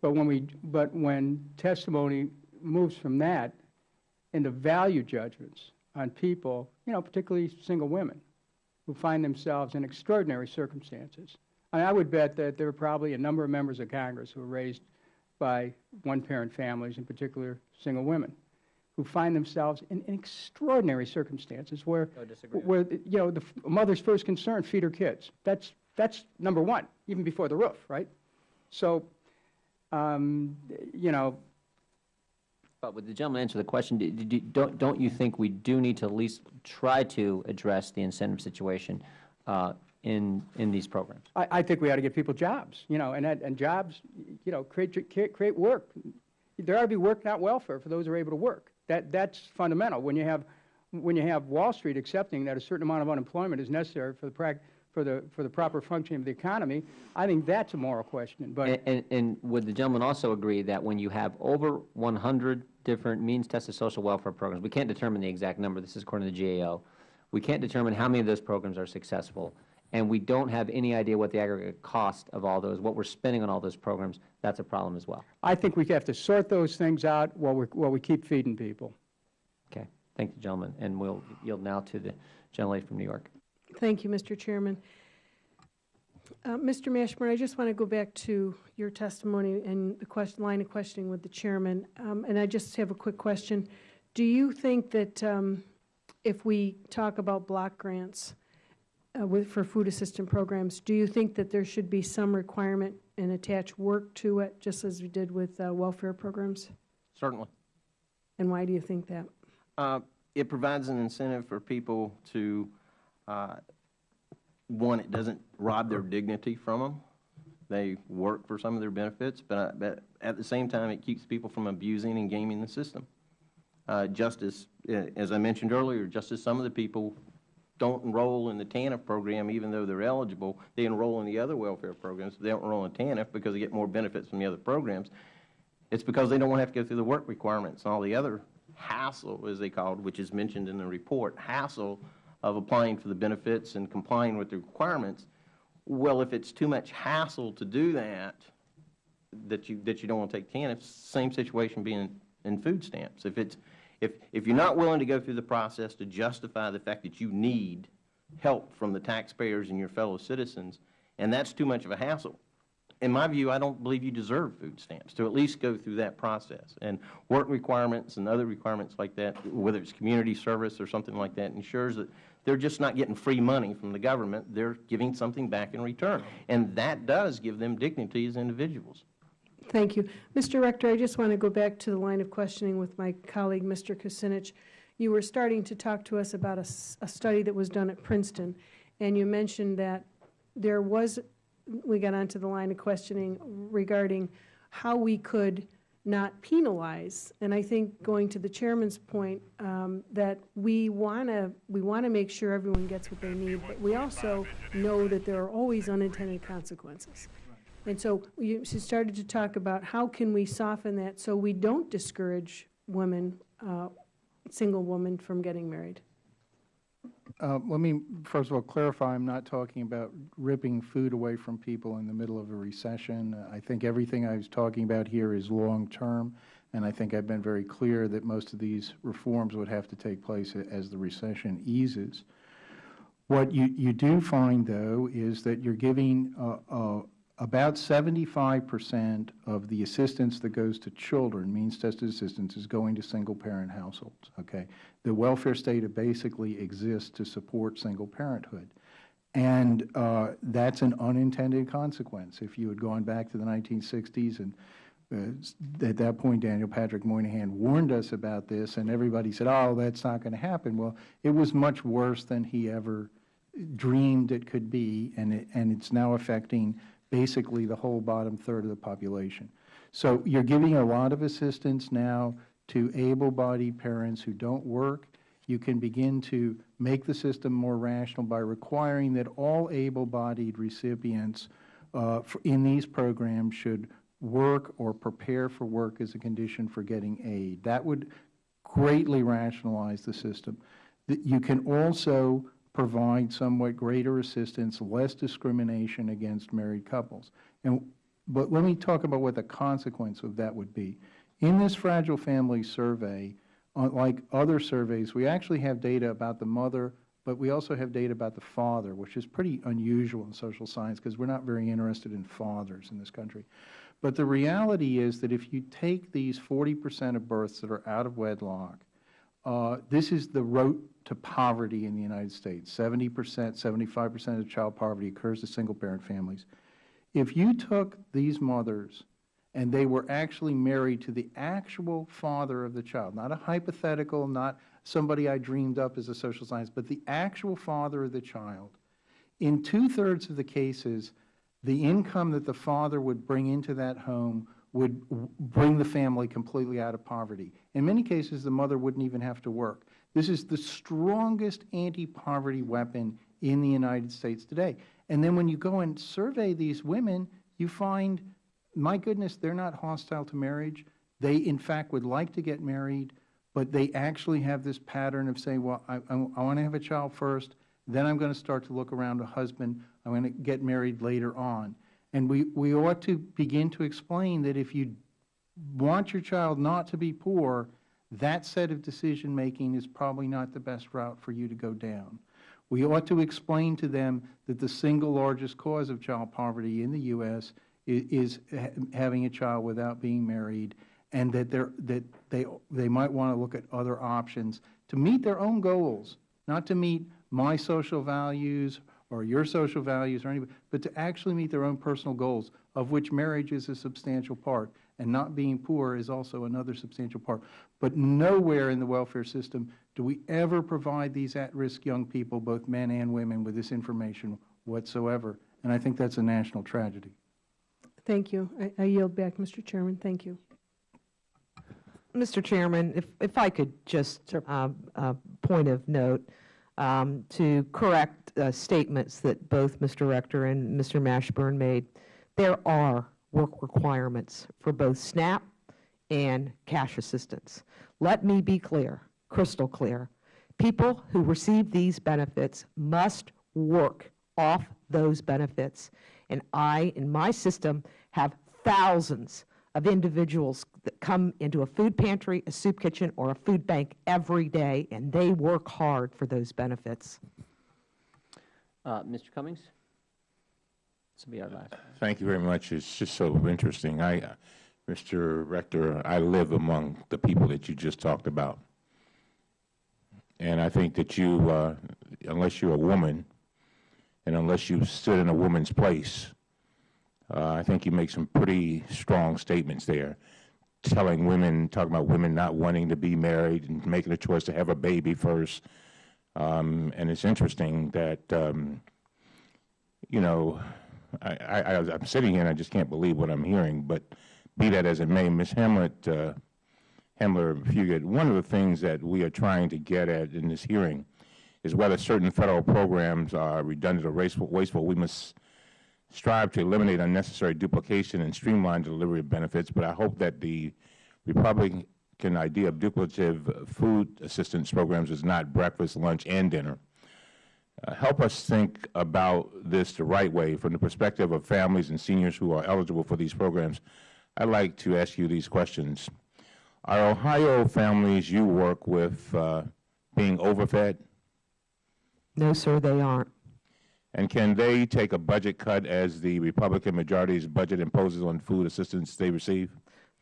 But when we, but when testimony moves from that into value judgments on people, you know, particularly single women, who find themselves in extraordinary circumstances. I, I would bet that there are probably a number of members of Congress who were raised by one-parent families, in particular single women, who find themselves in, in extraordinary circumstances where, I where you know the f- mother's first concern feed her kids. That's that's number one, even before the roof, right? So, um, you know, But would the gentleman answer the question, do- do- don't, don't you think we do need to at least try to address the incentive situation uh, in, in these programs? I, I think we ought to give people jobs, you know, and and jobs, you know, create create work. There ought to be work, not welfare, for those who are able to work. That that's fundamental. When you have when you have Wall Street accepting that a certain amount of unemployment is necessary for the prac for the, for the proper functioning of the economy, I think that's a moral question. But And, and- and would the gentleman also agree that when you have over 100 different means-tested social welfare programs, we can't determine the exact number, this is according to the GAO, we can't determine how many of those programs are successful, and we don't have any idea what the aggregate cost of all those, what we're spending on all those programs, that's a problem as well. I think we have to sort those things out while we, while we keep feeding people. Okay, thank you, gentlemen, and we'll yield now to the gentlelady from New York. Thank you, Mr. Chairman. Uh, Mr. Mashburn, I just want to go back to your testimony and the question, line of questioning with the chairman, Um, and I just have a quick question. Do you think that um, if we talk about block grants uh, with, for food assistance programs, do you think that there should be some requirement and attach work to it, just as we did with uh, welfare programs? Certainly. And why do you think that? Uh, It provides an incentive for people to, uh, one, it doesn't rob their dignity from them. They work for some of their benefits, but, I- but at the same time, it keeps people from abusing and gaming the system. Uh, Just as, uh, as I mentioned earlier, just as some of the people don't enroll in the TANF program even though they're eligible, they enroll in the other welfare programs, they don't enroll in TANF because they get more benefits from the other programs. It's because they don't want to have to go through the work requirements and all the other hassle, as they called, which is mentioned in the report, hassle of applying for the benefits and complying with the requirements. Well, if it's too much hassle to do that, that you, that you don't want to take TANF, same situation being in food stamps. If it's, if, if you're not willing to go through the process to justify the fact that you need help from the taxpayers and your fellow citizens, and that's too much of a hassle, in my view, I don't believe you deserve food stamps, to at least go through that process. And work requirements and other requirements like that, whether it's community service or something like that, ensures that they're just not getting free money from the government, they're giving something back in return. And that does give them dignity as individuals. Thank you. Mr. Rector, I just want to go back to the line of questioning with my colleague, Mr. Kucinich. You were starting to talk to us about a study that was done at Princeton, and you mentioned that there was, we got onto the line of questioning regarding how we could not penalize. And I think, going to the chairman's point, um, that we want to, we want to make sure everyone gets what they need, but we also know that there are always unintended consequences. And so you she started to talk about how can we soften that so we don't discourage women, uh, single women from getting married? Uh, Let me, first of all, clarify, I'm not talking about ripping food away from people in the middle of a recession. I think everything I was talking about here is long-term, and I think I've been very clear that most of these reforms would have to take place as the recession eases. What you, you do find, though, is that you're giving uh, uh, about 75 percent of the assistance that goes to children, means-tested assistance, is going to single-parent households, okay? The welfare state basically exists to support single parenthood. And uh, that's an unintended consequence. If you had gone back to the 1960s and uh, at that point, Daniel Patrick Moynihan warned us about this, and everybody said, oh, that's not going to happen. Well, it was much worse than he ever dreamed it could be, and, it, and it's now affecting basically the whole bottom third of the population. So you're giving a lot of assistance now to able-bodied parents who don't work. You can begin to make the system more rational by requiring that all able-bodied recipients uh, in these programs should work or prepare for work as a condition for getting aid. That would greatly rationalize the system. You can also provide somewhat greater assistance, less discrimination against married couples. And, but let me talk about what the consequence of that would be. In this Fragile Family Survey, unlike other surveys, we actually have data about the mother, but we also have data about the father, which is pretty unusual in social science because we're not very interested in fathers in this country. But the reality is that if you take these 40 percent of births that are out of wedlock, uh, this is the road to poverty in the United States. 70 percent, 75 percent of child poverty occurs to single-parent families. If you took these mothers and they were actually married to the actual father of the child, not a hypothetical, not somebody I dreamed up as a social science, but the actual father of the child, in two-thirds of the cases, the income that the father would bring into that home would bring the family completely out of poverty. In many cases, the mother wouldn't even have to work. This is the strongest anti-poverty weapon in the United States today. And then when you go and survey these women, you find, my goodness, they're not hostile to marriage. They, in fact, would like to get married, but they actually have this pattern of saying, well, I, I, I want to have a child first, then I'm going to start to look around a husband, I'm going to get married later on. And we, we ought to begin to explain that if you want your child not to be poor, that set of decision-making is probably not the best route for you to go down. We ought to explain to them that the single largest cause of child poverty in the U.S. is ha- having a child without being married, and that, that they, they might want to look at other options to meet their own goals, not to meet my social values or your social values or anybody, but to actually meet their own personal goals, of which marriage is a substantial part, and not being poor is also another substantial part. But nowhere in the welfare system do we ever provide these at-risk young people, both men and women, with this information whatsoever. And I think that's a national tragedy. Thank you. I- I yield back, Mr. Chairman. Thank you. Mr. Chairman, if, if I could just, um, uh, point of note, um, to correct uh, statements that both Mr. Rector and Mr. Mashburn made, there are work requirements for both SNAP and cash assistance. Let me be clear, crystal clear. People who receive these benefits must work off those benefits. And I, in my system, have thousands of individuals that come into a food pantry, a soup kitchen, or a food bank every day, and they work hard for those benefits. Uh, Mr. Cummings? Will be our last. Thank you very much. It's just so interesting. I, uh, Mr. Rector, I live among the people that you just talked about. And I think that you, uh, unless you're a woman, and unless you stood in a woman's place, uh, I think you make some pretty strong statements there, telling women, talking about women not wanting to be married and making a choice to have a baby first. Um, and it's interesting that, um, you know, I, I, I'm sitting here and I just can't believe what I'm hearing, but be that as it may, Ms. Hamlet, uh, Hamler Fugitt, one of the things that we are trying to get at in this hearing is whether certain federal programs are redundant or wasteful. We must strive to eliminate unnecessary duplication and streamline delivery of benefits, but I hope that the Republican idea of duplicative food assistance programs is not breakfast, lunch, and dinner. Uh, help us think about this the right way from the perspective of families and seniors who are eligible for these programs. I'd like to ask you these questions. Are Ohio families you work with uh, being overfed? No, sir, they aren't. And can they take a budget cut as the Republican majority's budget imposes on food assistance they receive?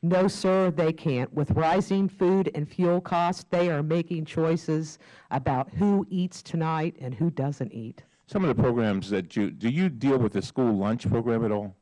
No, sir, they can't. With rising food and fuel costs, they are making choices about who eats tonight and who doesn't eat. Some of the programs that you, do you deal with the school lunch program at all?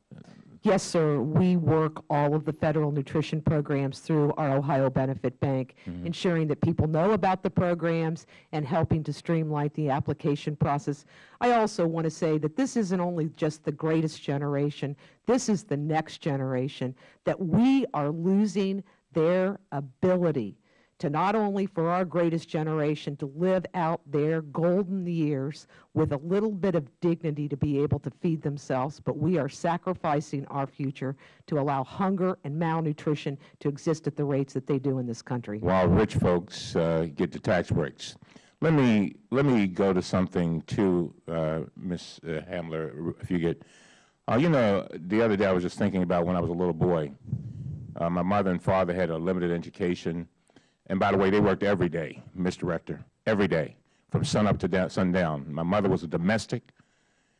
Yes, sir. We work all of the federal nutrition programs through our Ohio Benefit Bank, mm-hmm. ensuring that people know about the programs and helping to streamline the application process. I also want to say that this isn't only just the greatest generation, this is the next generation, that we are losing their ability to not only for our greatest generation to live out their golden years with a little bit of dignity to be able to feed themselves, but we are sacrificing our future to allow hunger and malnutrition to exist at the rates that they do in this country. while rich folks uh, get the tax breaks. Let me let me go to something too, uh, Ms. uh, Hamler, if you get. Uh, you know, the other day I was just thinking about when I was a little boy. Uh, my mother and father had a limited education, and by the way, they worked every day, Mr. Rector, every day, from sun up to down, sundown. My mother was a domestic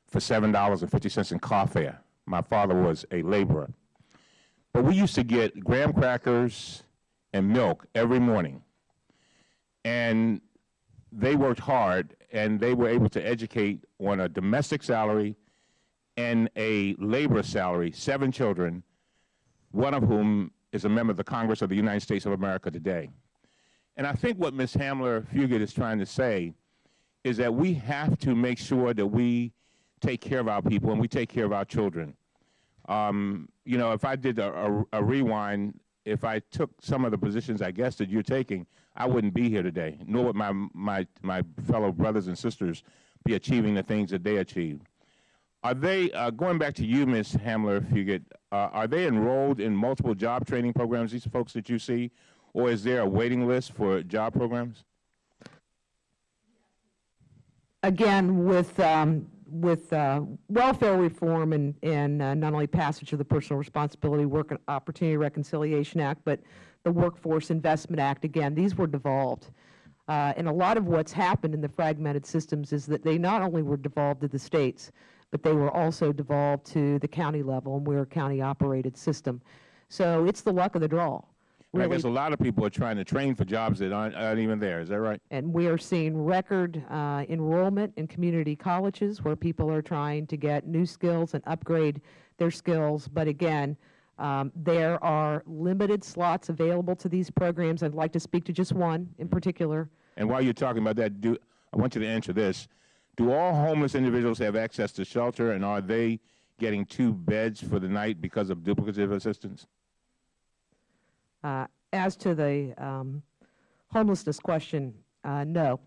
for seven dollars and fifty cents in car fare. My father was a laborer. But we used to get graham crackers and milk every morning. And they worked hard, and they were able to educate on a domestic salary and a labor salary, seven children, one of whom is a member of the Congress of the United States of America today. And I think what Ms. Hamler Fugitt is trying to say is that we have to make sure that we take care of our people and we take care of our children. Um, you know, if I did a, a, a rewind, if I took some of the positions I guess that you're taking, I wouldn't be here today, nor would my, my, my fellow brothers and sisters. be achieving the things that they achieved. Are they, uh, going back to you, Ms. Hamler Fugitt, uh, are they enrolled in multiple job training programs, these folks that you see, or is there a waiting list for job programs? Again, with, um, with uh, welfare reform and, and uh, not only passage of the Personal Responsibility Work Opportunity Reconciliation Act, but the Workforce Investment Act, again, these were devolved. Uh, and a lot of what's happened in the fragmented systems is that they not only were devolved to the states, but they were also devolved to the county level, and we're a county-operated system. So it's the luck of the draw. And I guess a lot of people are trying to train for jobs that aren't, aren't even there, is that right? And we are seeing record uh, enrollment in community colleges where people are trying to get new skills and upgrade their skills. But again, um, there are limited slots available to these programs. I'd like to speak to just one in particular. And while you're talking about that, do, I want you to answer this. Do all homeless individuals have access to shelter, and are they getting two beds for the night because of duplicative assistance? Uh, As to the um, homelessness question, uh, no.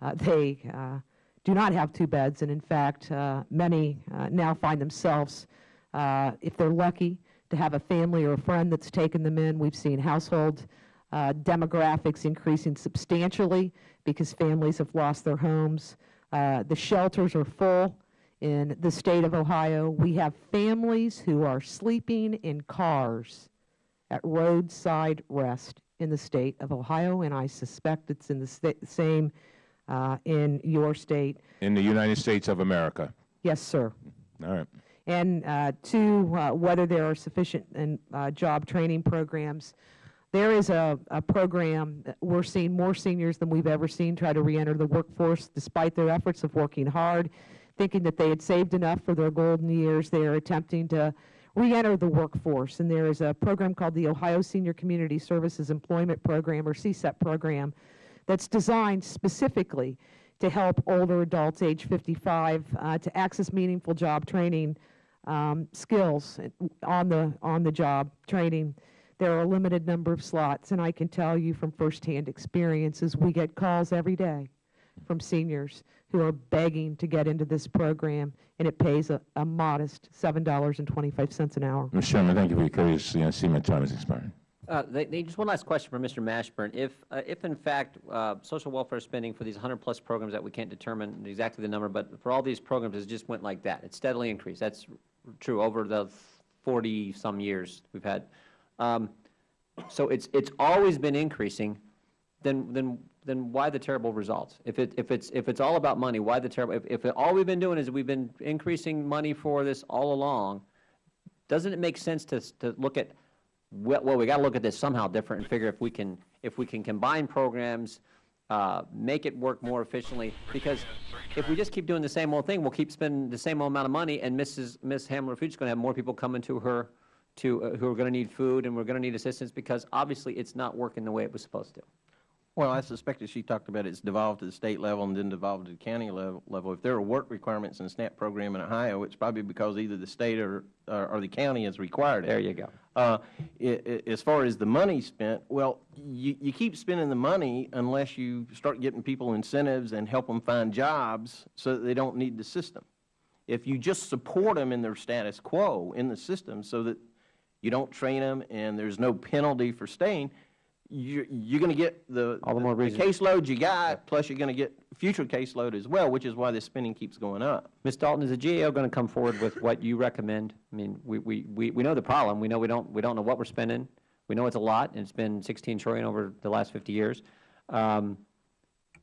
Uh, They uh, do not have two beds, and in fact, uh, many uh, now find themselves, uh, if they're lucky, to have a family or a friend that's taken them in. We've seen household uh, demographics increasing substantially because families have lost their homes. Uh, The shelters are full in the state of Ohio. We have families who are sleeping in cars at roadside rest in the state of Ohio, and I suspect it's in the same uh, in your state. In the United States of America. Yes, sir. All right. And uh, to uh, whether there are sufficient and, uh, job training programs, there is a, a program, that we're seeing more seniors than we've ever seen try to reenter the workforce despite their efforts of working hard, thinking that they had saved enough for their golden years. They are attempting to reenter the workforce. And there is a program called the Ohio Senior Community Services Employment Program, or CSEP program, that's designed specifically to help older adults age 55 uh, to access meaningful job training um, skills on the on the job training. There are a limited number of slots, and I can tell you from firsthand experiences, we get calls every day from seniors who are begging to get into this program, and it pays a, a modest $7.25 an hour. Mr. Chairman, thank you for your courtesy. I see my time has expired. Uh, they, they, just one last question for Mr. Mashburn. If, uh, if in fact, uh, social welfare spending for these 100-plus programs that we can't determine exactly the number, but for all these programs, it just went like that. It steadily increased. That's true over the 40-some years we've had. Um, so it's, it's always been increasing, then, then, then why the terrible results? If it, if it's, if it's all about money, why the terrible, if, if all we've been doing is we've been increasing money for this all along, doesn't it make sense to, to look at, well, well, we got to look at this somehow different and figure if we can, if we can combine programs, uh, make it work more efficiently, because if we just keep doing the same old thing, we'll keep spending the same amount of money, and Mrs., Ms. Hamler Fuchs is going to have more people coming to her to, uh, who are going to need food, and we're going to need assistance, because obviously it's not working the way it was supposed to. Well, I suspect that she talked about it's devolved to the state level and then devolved to the county level. level. If there are work requirements in the SNAP program in Ohio, it's probably because either the state or, or or the county has required it. There you go. Uh, i- i- As far as the money spent, well, you, you keep spending the money unless you start getting people incentives and help them find jobs so that they don't need the system. If you just support them in their status quo in the system so that you don't train them and there's no penalty for staying, you're, you're going to get the, All the more the reason. caseload you got, plus you're going to get future caseload as well, which is why the spending keeps going up. Ms. Dalton, is the GAO going to come forward with what you recommend? I mean, we, we, we we know the problem. We know we don't, we don't know what we're spending. We know it's a lot, and it's been 16 trillion over the last 50 years. Um,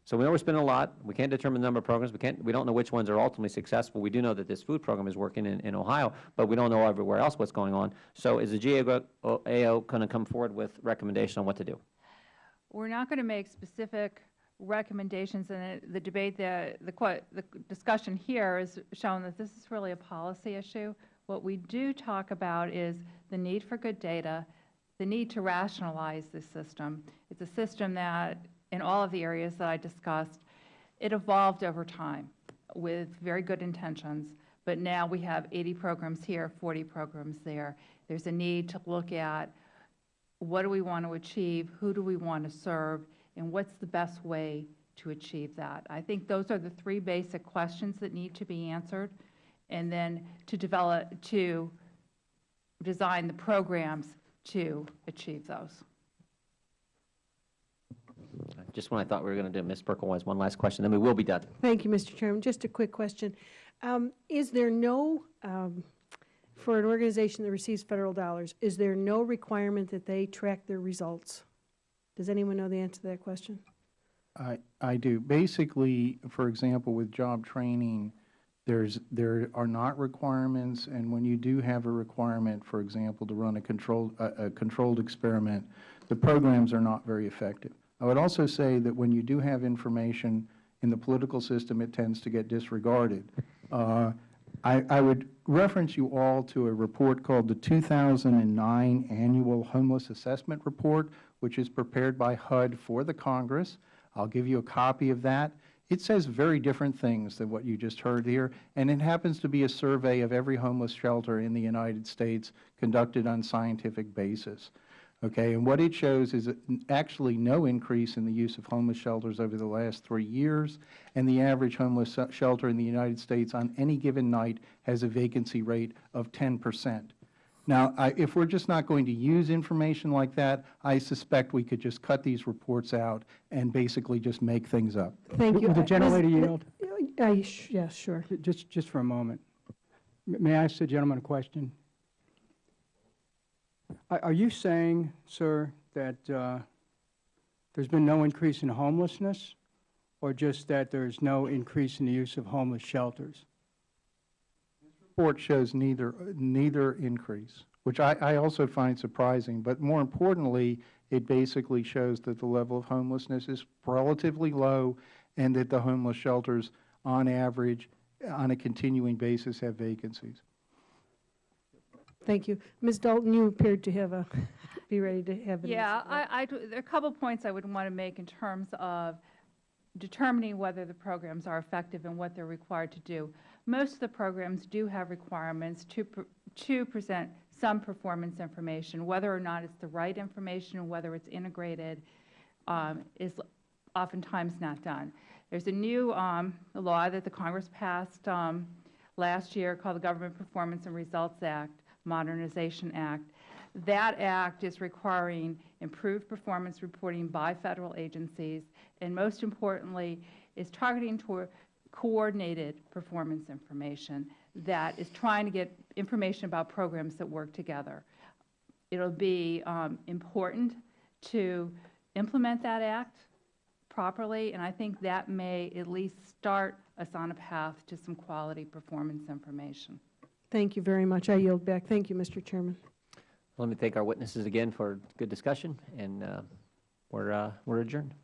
So we know we're spending a lot. We can't determine the number of programs. We can't, we don't know which ones are ultimately successful. We do know that this food program is working in, in Ohio, but we don't know everywhere else what's going on. So is the GAO going to come forward with recommendation on what to do? We're not going to make specific recommendations, and the debate, the, the the discussion here has shown that this is really a policy issue. What we do talk about is the need for good data, the need to rationalize this system. It's a system that, in all of the areas that I discussed, it evolved over time with very good intentions, but now we have 80 programs here, 40 programs there. There's a need to look at what do we want to achieve, who do we want to serve, and what's the best way to achieve that? I think those are the three basic questions that need to be answered, and then to develop, to design the programs to achieve those. Just when I thought we were going to do Ms. Berkowitz, one last question, then we will be done. Thank you, Mr. Chairman. Just a quick question. Um, Is there no, um, for an organization that receives federal dollars, is there no requirement that they track their results? Does anyone know the answer to that question? I, I do. Basically, for example, with job training, there's, there are not requirements, and when you do have a requirement, for example, to run a controlled, a, a controlled experiment, the programs are not very effective. I would also say that when you do have information in the political system, it tends to get disregarded. Uh, I, I would reference you all to a report called the 2009 Annual Homeless Assessment Report, which is prepared by HUD for the Congress. I'll give you a copy of that. It says very different things than what you just heard here, and it happens to be a survey of every homeless shelter in the United States conducted on scientific basis. Okay, and what it shows is actually no increase in the use of homeless shelters over the last three years, and the average homeless shelter in the United States on any given night has a vacancy rate of 10 percent. Now, I, if we're just not going to use information like that, I suspect we could just cut these reports out and basically just make things up. Thank you. Would the Uh, gentlelady Ms. yield? I- Yes, sure. Just, just for a moment. May I ask the gentleman a question? Are you saying, sir, that uh, there's been no increase in homelessness, or just that there's no increase in the use of homeless shelters? This report shows neither, neither increase, which I, I also find surprising. But more importantly, it basically shows that the level of homelessness is relatively low and that the homeless shelters, on average, on a continuing basis, have vacancies. Thank you. Ms. Dalton, you appeared to have a, be ready to have an Yeah. I, I there are a couple points I would want to make in terms of determining whether the programs are effective and what they're required to do. Most of the programs do have requirements to, to present some performance information, whether or not it's the right information, whether it's integrated, um, is oftentimes not done. There's a new um, law that the Congress passed um, last year called the Government Performance and Results Act, Modernization Act. That act is requiring improved performance reporting by federal agencies, and most importantly, is targeting toward coordinated performance information that is trying to get information about programs that work together. It'll be um, important to implement that act properly, and I think that may at least start us on a path to some quality performance information. Thank you very much. I yield back. Thank you, Mr. Chairman. Let me thank our witnesses again for good discussion, and uh, we're uh, we're adjourned.